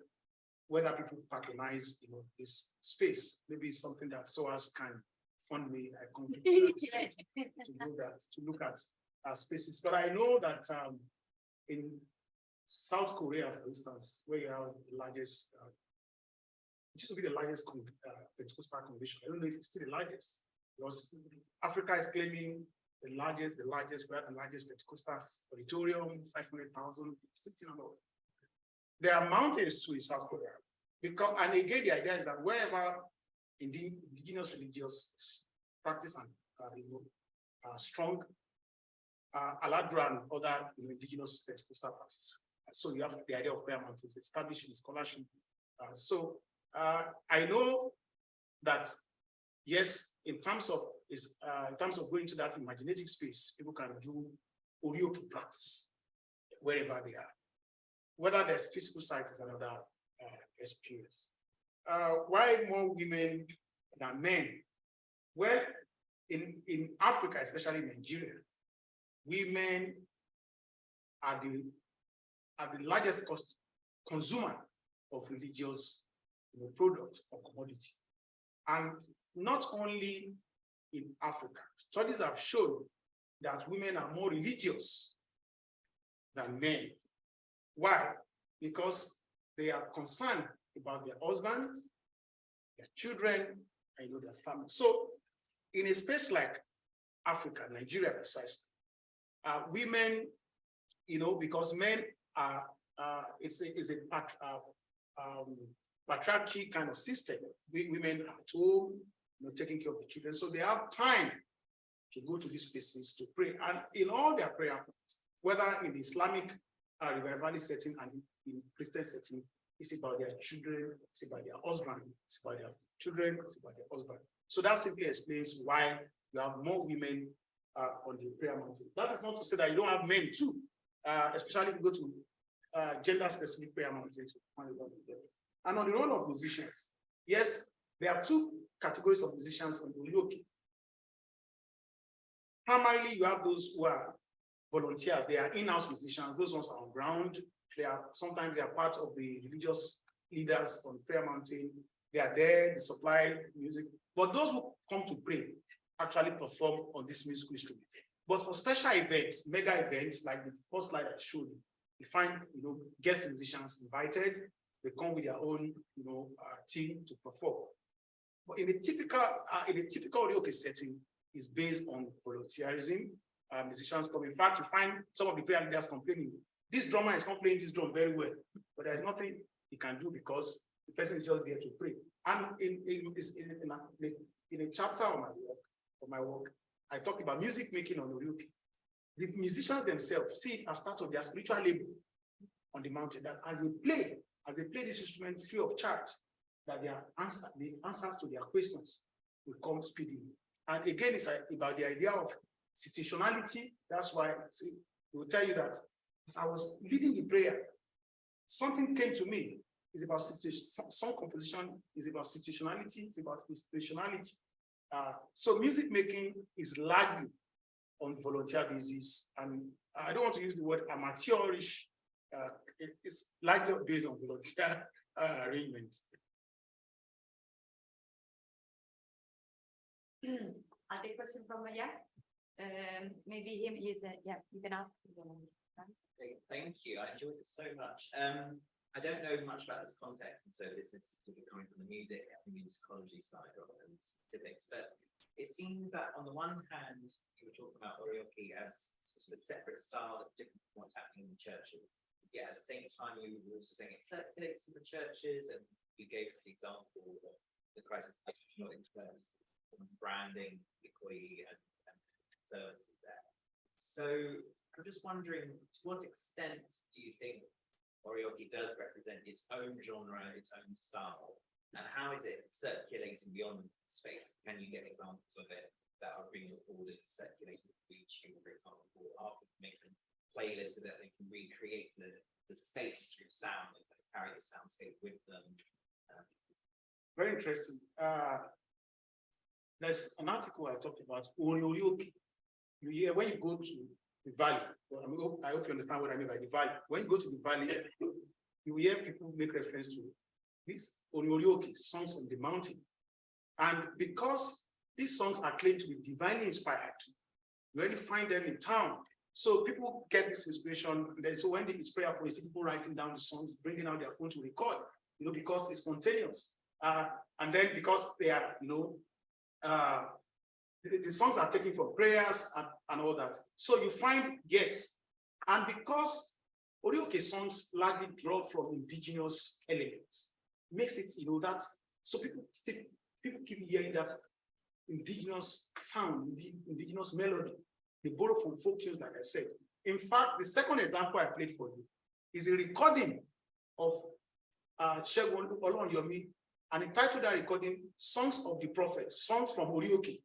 whether people patronize, you know, this space. Maybe it's something that SOAS can fund me. I come to to do that, to look at uh, spaces. But I know that um, in South Korea, for instance, where you have the largest, uh, it used to be the largest con- uh, Pentecostal convention. I don't know if it's still the largest. Because Africa is claiming the largest, the largest, we have the largest Pentecostal auditorium, 500,000, sitting on. There are mountains too in South Korea. Because, and again, the idea is that wherever indigenous religious practice and uh, you know, are strong, uh, Aladura and other you know, indigenous Pentecostal practices. So you have the idea of prayer mountains establishing scholarship. Uh, so uh, I know that yes, in terms of is uh, in terms of going to that imaginative space, people can do orioke practice wherever they are. Whether there's physical site is another uh, experience. Uh, why more women than men? Well, in, in Africa, especially Nigeria, women are the are the largest cost consumer of religious you know, products or commodity. And not only in Africa, studies have shown that women are more religious than men. Why? Because they are concerned about their husbands, their children, and you know, their family. So in a space like Africa, Nigeria precisely, uh, women, you know, because men are, uh, it's a, it's a uh, um, patriarchy kind of system. We, women are at home, you know, taking care of the children. So they have time to go to these places to pray. And in all their prayer whether in the Islamic uh, revivalist setting and in Christian setting, it's about their children, it's about their husband, it's about their children, it's about their husband. So that simply explains why you have more women uh, on the prayer mountain. That is not to say that you don't have men too, uh, especially if you go to uh, gender-specific prayer mountains. And on the role of musicians, yes, there are two categories of musicians on the Orioke. Primarily, you have those who are volunteers, they are in-house musicians, those ones are on ground. They are sometimes they are part of the religious leaders on prayer mountain. They are there, they supply music. But those who come to pray actually perform on this musical instrument. But for special events, mega events like the first slide I showed you, you find you know guest musicians invited. They come with their own you know uh, team to perform. But in a typical uh, in a typical Orioke setting, is based on volunteerism. Uh, musicians come. In fact, you find some of the prayer leaders complaining, this drummer is not playing this drum very well, but there's nothing he can do because the person is just there to pray. And in in, in, in, a, in a chapter of my work, of my work, I talk about music making on Orioke. The musicians themselves see it as part of their spiritual labor on the mountain, that as they play, as they play this instrument free of charge, that their answer, the answers to their questions will come speedily. And again, it's uh, about the idea of situationality. That's why see, we will tell you that as I was leading the prayer, something came to me. It's about some composition is about situationality, it's about inspirationality. Uh, so music making is largely on volunteer basis, and I don't want to use the word amateurish. Uh, it, it's largely based on volunteer uh, arrangements. I'll take question from, yeah, um, maybe him, he's, uh, yeah, you can ask. Thank you. I enjoyed it so much. Um, I don't know much about this context, and so this is coming from the music and musicology side rather than specifics, but it seemed that on the one hand, you were talking about orioke as sort of a separate style that's different from what's happening in the churches. Yeah, at the same time, you were also saying it circulates in the churches, and you gave us the example of the crisis in terms of branding, equity, and, and services there. So I'm just wondering, to what extent do you think Orioke does represent its own genre, its own style? And how is it circulating beyond space? Can you get examples of it that are being recorded, and circulated to YouTube, for example, or people making playlists so that they can recreate the, the space through sound and carry the soundscape with them? Very interesting. Uh, there's an article I talked about Orioke. You hear when you go to the valley, well, I hope, I hope you understand what I mean by the valley. When you go to the valley, you hear people make reference to these Orioke, songs on the mountain. And because these songs are claimed to be divinely inspired, you only find them in town. So people get this inspiration. And then so when the prayer point, people writing down the songs, bringing out their phone to record, you know, because it's spontaneous. Uh, and then because they are, you know, uh, the, the songs are taken from prayers and, and all that. So you find, yes, and because Orioke songs largely draw from indigenous elements, makes it, you know, that, so people still, people keep hearing that indigenous sound, indigenous melody. They borrow from folk tunes, like I said. In fact, the second example I played for you is a recording of uh, Shegun Olonyomi, and he titled that recording Songs of the Prophet, Songs from Orioke.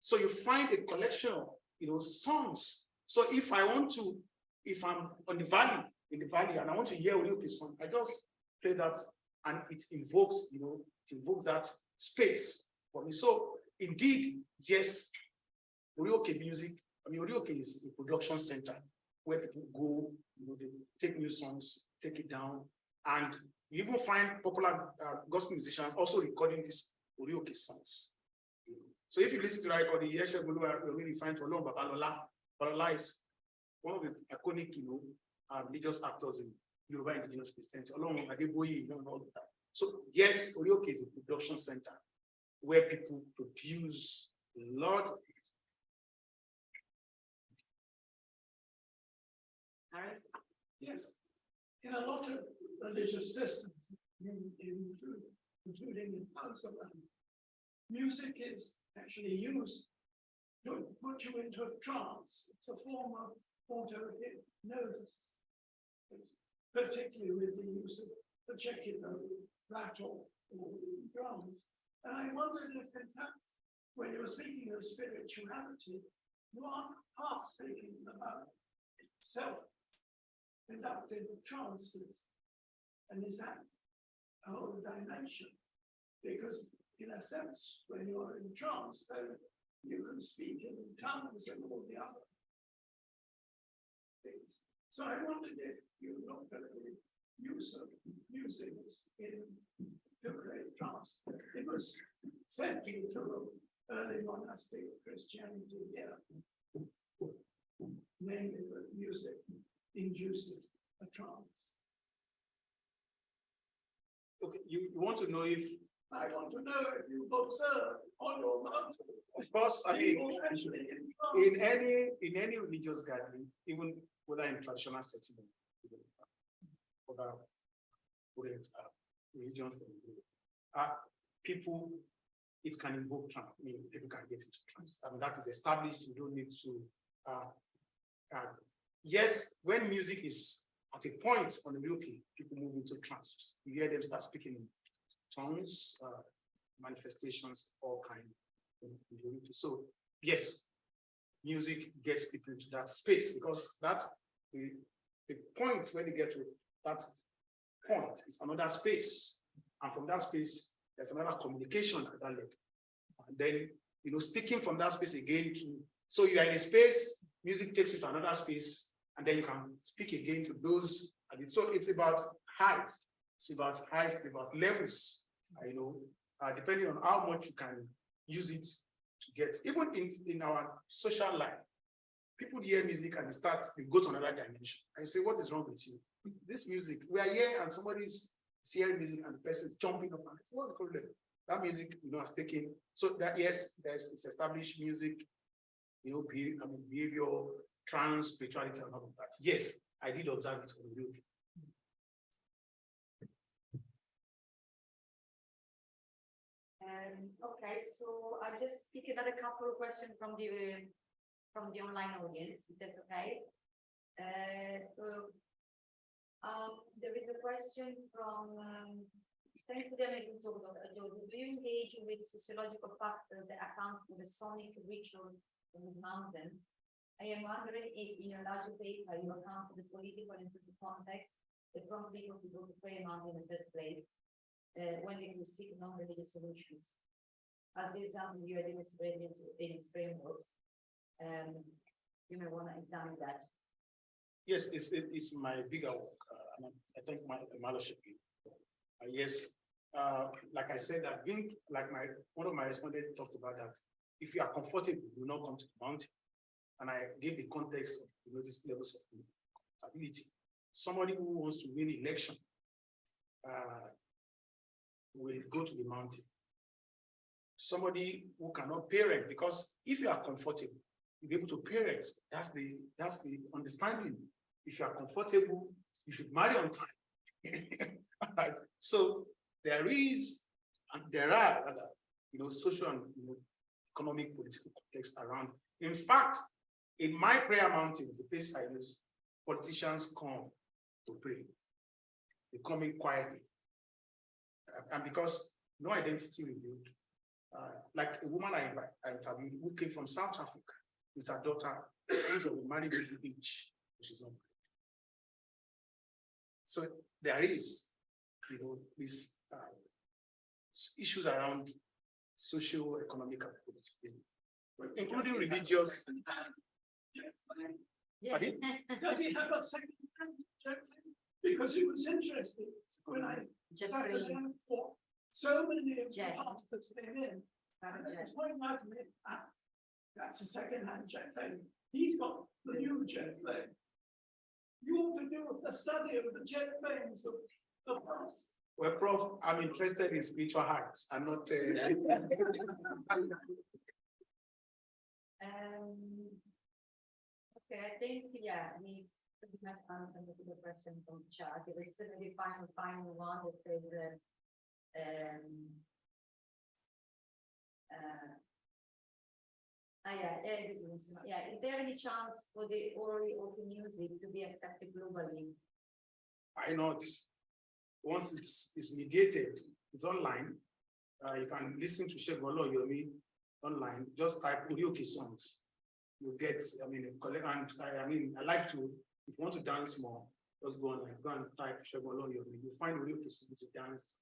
So you find a collection of, you know, songs. So if I want to, if I'm on the valley, in the valley, and I want to hear a Orioke song, I just play that, and it invokes, you know, it invokes that space for me. So indeed, yes, Orioke music, I mean, Orioke is a production center where people go, you know, they take new songs, take it down, and you even find popular uh, gospel musicians also recording these Orioke songs. So if you listen to that recording, yes, you're really find for long, Babalola, Babalola is one of the iconic, you know, uh, religious actors in Yoruba indigenous Christianity, along with Adeboye, you know, and all of that. So yes, Orioke is a production center where people produce a lot of Harry? Yes. In a lot of religious systems, in, in, including in Amsterdam, music is actually used to put you into a trance. It's a form of auto hypnosis. Particularly with the use of the particular rattle or drums. And I wondered if in fact, when you were speaking of spirituality, you are half speaking about self conducted trances. And is that a whole dimension? Because in a sense, when you're in trance, then you can speak in tongues and all the other things. So I wondered if you looked at the use of music in to create trance. It was central to early monastic Christianity here. Mainly that music induces a trance. Okay, you want to know if, I want to know if you've observed on your mountain. of course, I mean, in any, in any religious gathering, even whether in traditional setting. Other, uh, religions. Uh, people, it can invoke trance, I mean, people can get into trance, I mean, that is established, you don't need to, uh. uh, Yes, when music is at a point on the looking, people move into trance, you hear them start speaking in tongues, uh, manifestations, all kind. So, yes, music gets people into that space because that the, the point when they get to that point is another space. And from that space, there's another communication at that level. And then, you know, speaking from that space again to, so you are in a space, music takes you to another space, and then you can speak again to those. And so it's about height, it's about height, it's about levels, you know, uh, depending on how much you can use it to get, even in, in our social life, people hear music and they start, they go to another dimension. I say, what is wrong with you? This music, we are here and somebody's hearing music and the person is jumping up and I say, what's the problem? That music, you know, has taken, so that yes, there's it's established music, you know, be, I mean, behavior trans spirituality and all of that. Yes, I did observe it on the Orioke. Um, okay, so I'll just pick another couple of questions from the, from the online audience, if that's okay. Uh, so, um, there is a question from, um, thanks to the amazing talk, Dr. Joe, do you engage with sociological factors that account for the sonic rituals in these mountains? I am wondering if in your larger paper you account for the political and social context that prompt people to go to prayer mountain in the first place uh, when could seek non-religious solutions. As the example you had illustrated in frameworks. Um, you may want to examine that. Yes, it's, it- it's my bigger work. uh, I- think my the mothership. Uh, yes, uh, like I said, I've been, like my, one of my respondents talked about that. If you are comfortable, you will not come to the mountain. And I gave the context of, you know, this levels of ability. Somebody who wants to win election uh, will go to the mountain. Somebody who cannot parent, because if you are comfortable, you'll be able to parent. That's the, that's the understanding. If you are comfortable, you should marry on time. Alright, So there is, and there are other, you know, social and, you know, economic, political context around. In fact, in my prayer mountains, the place I use, politicians come to pray. They come in quietly. And because no identity revealed, uh, like a woman I I interviewed who came from South Africa with her daughter, age of marriage age, which is not. So there is, you know, these uh, issues around socio-economic and political, including religious. Yeah. Pardon? Does he have a second hand? Because it was interesting when I Just sat really, down for so many of the Jack. participants came in. And it's point out to ah, that's a second hand jet plane. He's got the new jet plane. You ought to do a study of the jet planes of the past. Well, Prof, I'm interested in spiritual hearts. I'm not. uh, um. Okay, I think, yeah, I mean, pretty much answered the question from if it's certainly final, final one, um. Ah, yeah, yeah, it is, is there any chance for the Orioke music to be accepted globally? Why not? Once it's, it's mediated, it's online. Uh, you can listen to Shebolo Yomi online, just type Orioke songs. You get, I mean, collect, and I, I mean, I like to, if you want to dance more, just go online, go and type Shebolo Yomi, you find Orioke songs to dance.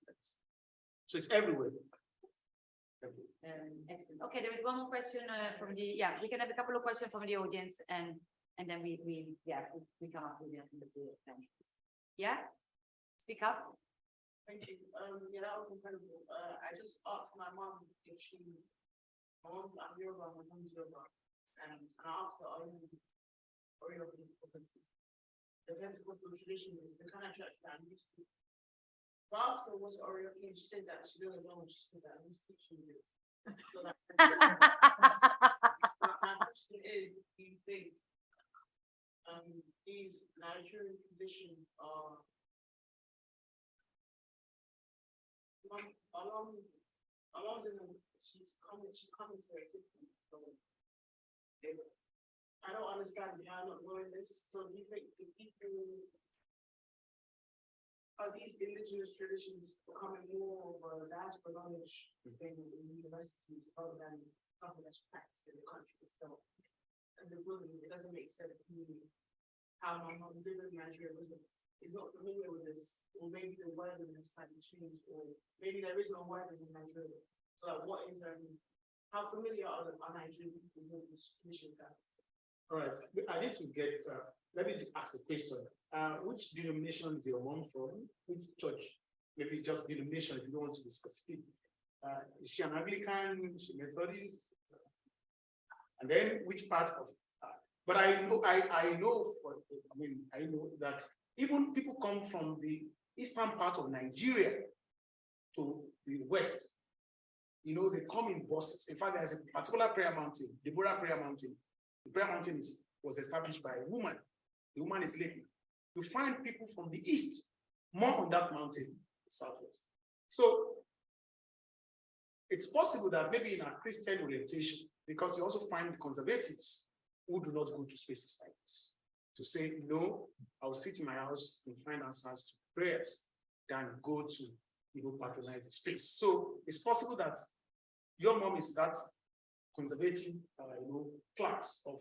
So it's everywhere. Everywhere. Um, excellent. Okay, there is one more question uh, from the, yeah, we can have a couple of questions from the audience and, and then we, we, yeah, we- we come up with the, with um, yeah? Speak up. Thank you. Um, yeah, that was incredible. Uh, I just asked my mom if she, my mom, I'm Yoruba, my mom's Yoruba. And I asked her, are you, are you, because the Pentecostal tradition is the kind of church that I'm used to. I her, what's Oreo, and she said that she doesn't know, she said that I'm just teaching you. So that. My question is, do you think, um, these Nigerian traditions are along, along, along the, she's coming, she's coming to her system, so. they- I don't understand, I'm not knowing this, so do you think the people. Are these indigenous traditions becoming more of a diaspora knowledge thing in universities rather than something that's practiced in the country itself? As a woman, it doesn't make sense to me how my mom lived in Nigeria was is not familiar with this, or maybe the wording has slightly changed, or maybe there is no wording in Nigeria. So like, what is, um, how familiar are the, are Nigerian people with this tradition that? All right, I need to get, uh, let me ask a question. Uh, which denomination is your mom from? Which church? Maybe just denomination if you don't want to be specific. Uh, is she an Anglican, is she Methodist? And then which part of, uh, but I know, I, I know, I mean, I know that even people come from the eastern part of Nigeria to the west. You know, they come in buses. In fact, there's a particular prayer mountain, Deborah Prayer Mountain. Prayer mountain is was established by a woman. The woman is lady. You find people from the east, more on that mountain, southwest. So it's possible that maybe in a Christian orientation, because you also find conservatives who do not go to spaces like this. To say, no, I'll sit in my house and find answers to prayers than go to, you know, patronize the space. So it's possible that your mom is that conservative, uh, you know, class of,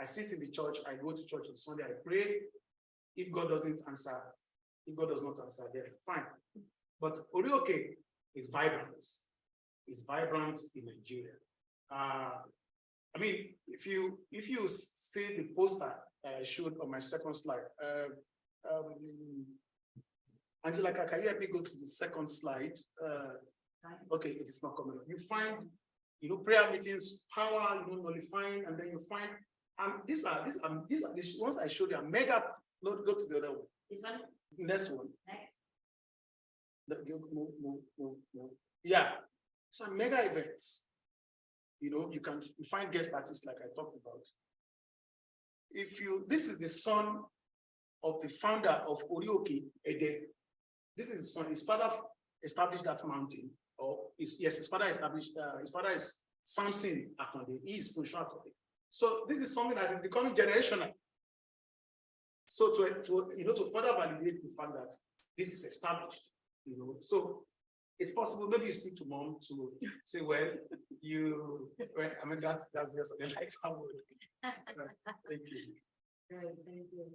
I sit in the church, I go to church on Sunday, I pray. If God doesn't answer, if God does not answer, then fine. But Orioke is vibrant, is vibrant in Nigeria. Uh, I mean, if you, if you see the poster I showed on my second slide, uh, um, Angela, can you help me go to the second slide? Uh, okay, if it's not coming up, you find, you know, prayer meetings, power, you know, nullifying, and then you find, and these are, these are, these are, these ones I showed you mega, not go to the other one, This one, next one. next. The- move, move, move, move. Yeah, some mega events. You know, you can find guest artists like I talked about. If you, this is the son of the founder of Orioke, Ede. This is his son, his father established that mountain, his, yes, his father established, uh, his father is Samson Akonde, he is Funsho Akonde. So this is something that is becoming generational. So to, to, you know, to further validate the fact that this is established, you know, so it's possible, maybe you speak to mom to say, well, you, well, I mean, that's, that's just the light I would. Thank you. Great, thank you.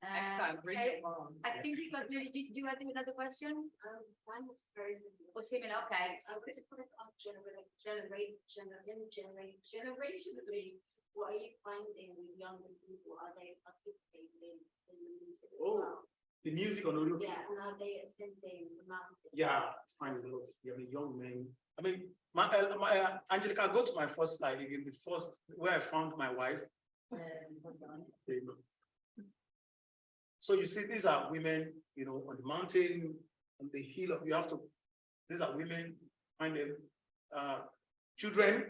Excellent, Uh, bring okay, it on. I think you got, do you, have another question? Um, mine was very. Or similar, okay. I would just wanted to ask generate, generate, generate, generate, generationally, what are you finding with younger people? Are they participating in the music? as Oh. well? The music on Orioke. Yeah, and are they attending the mountain? Yeah, find a lot of young, young men. I mean, my, uh, my, uh, Angelica, go to my first slide again, the first, where I found my wife. Um, There you go. So you see, these are women, you know, on the mountain, on the hill, of- you have to, these are women, find them, uh, children,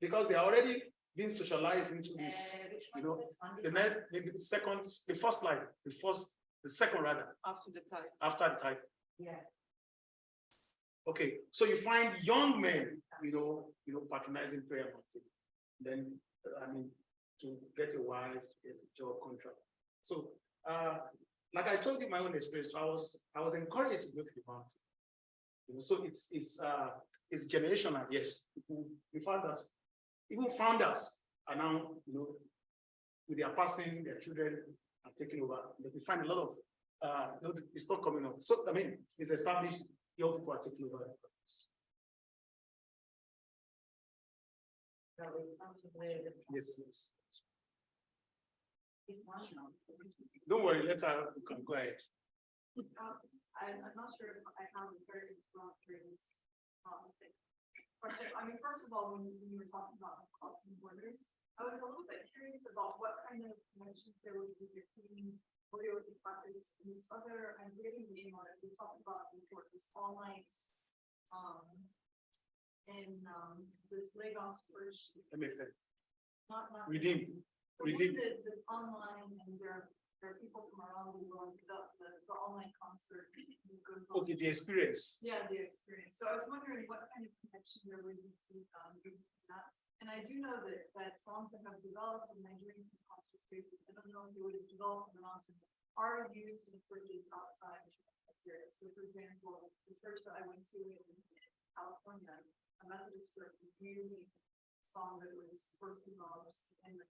because they are already being socialized into Uh, this. which you know, is this one? The This next, maybe the second, the first line, the first, the second rather, After the time. after the title. Yeah. Okay, so you find young men, you know, you know, patronizing prayer mountain. Then, uh, I mean, to get a wife, to get a job contract. So, uh, like I told you my own experience, I was, I was encouraged to go to the mountain. You know, so it's, it's, uh, it's generational, yes. We found that even founders are now, you know, with their passing, their children are taking over, but we find a lot of, uh, you know, it's not coming up. So, I mean, it's established, young people are taking over. So we come to where this one- Yes, yes. This one, no. Don't worry, let her, can go ahead. Um, I'm, I'm not sure if I have a very strong dreams. Um, question, I mean, first of all, when you were talking about crossing borders, I was a little bit curious about what kind of connections there would be between Oreo practice and this other, I'm reading the name on it, we talked about before, this all night. Um. And, um, this Lagos Bridge, Let me finish. not, not. Redeem, One redeem. that- That's online and there, there are people from around the world, the, the, the online concert. that goes on. Okay, the experience. Yeah, the experience. So I was wondering what kind of connection there would be um, that. And I do know that, that songs that have developed in Nigerian concert spaces, I don't know if they would have developed in the mountain, are used in bridges outside of Nigeria. So for example, the church that I went to in California, a Methodist church, a song that was first. I heard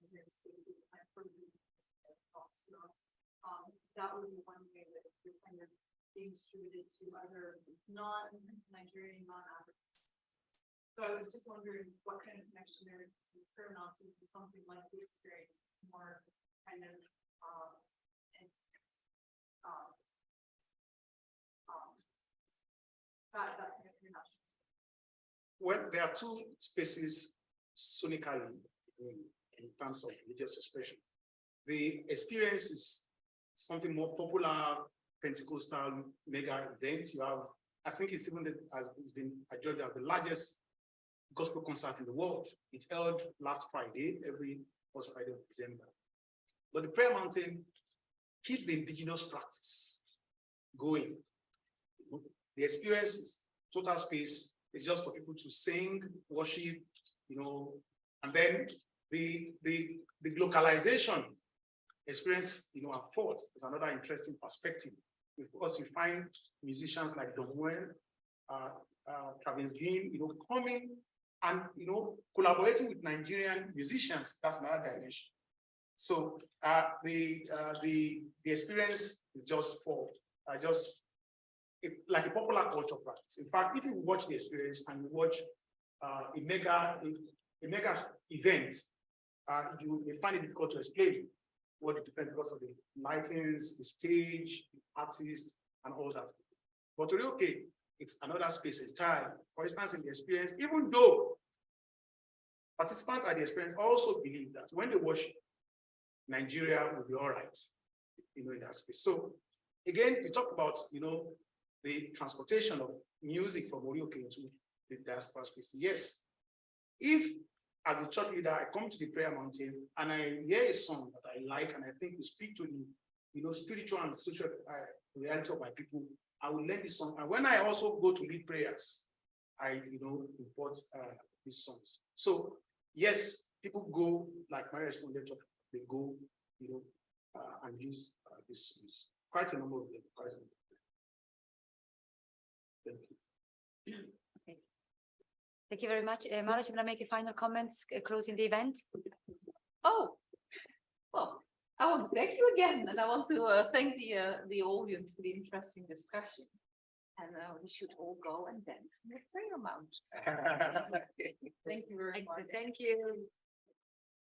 um, that would be one way that you're kind of being distributed to other non-Nigerian, non-Africans. So I was just wondering what kind of connection there is to something like the experience, It's more kind of, um, and, um, um, that, that kind of. Well, there are two spaces sonically in, terms of religious expression. The experience is something more popular, Pentecostal mega event. You have, I think it's even the, has it's been adjudged as the largest gospel concert in the world. It held last Friday. Every first Friday of December. But the prayer mountain keeps the indigenous practice going. The experience is total space is just for people to sing, worship, you know, and then the the the localization experience, you know, at port is another interesting perspective. Because you find musicians like Juan, uh, uh, Travis Greene, you know, coming and, you know, collaborating with Nigerian musicians, that's another dimension. So, uh, the, uh, the, the experience is just for, uh, just it- like a popular culture practice. In fact, if you watch the experience and you watch, a mega, a, a mega event, uh, you may find it difficult to explain what it depends because of the lightings, the stage, the artists, and all that. But okay, it's another space entirely. For instance, in the experience, even though participants at the experience also believe that when they watch Nigeria will be all right, you know, in that space. So again, we talk about, you know, the transportation of music from Orioke to the diaspora space. Yes, if as a church leader, I come to the prayer mountain and I hear a song that I like and I think will speak to the, you know, spiritual and social uh, reality of my people, I will learn this song. And when I also go to lead prayers, I, you know, import uh, these songs. So yes, people go like my respondent, they go, you know, uh, and use uh, these songs. Quite a number of them. Quite a number. Thank you. Thank you very much. Uh, Maraj, you want to make a final comments uh, closing the event? Oh, well, I want to thank you again, and I want to uh, thank the uh, the audience for the interesting discussion. And uh, we should all go and dance in the prayer mount. Thank you very much. Thank you.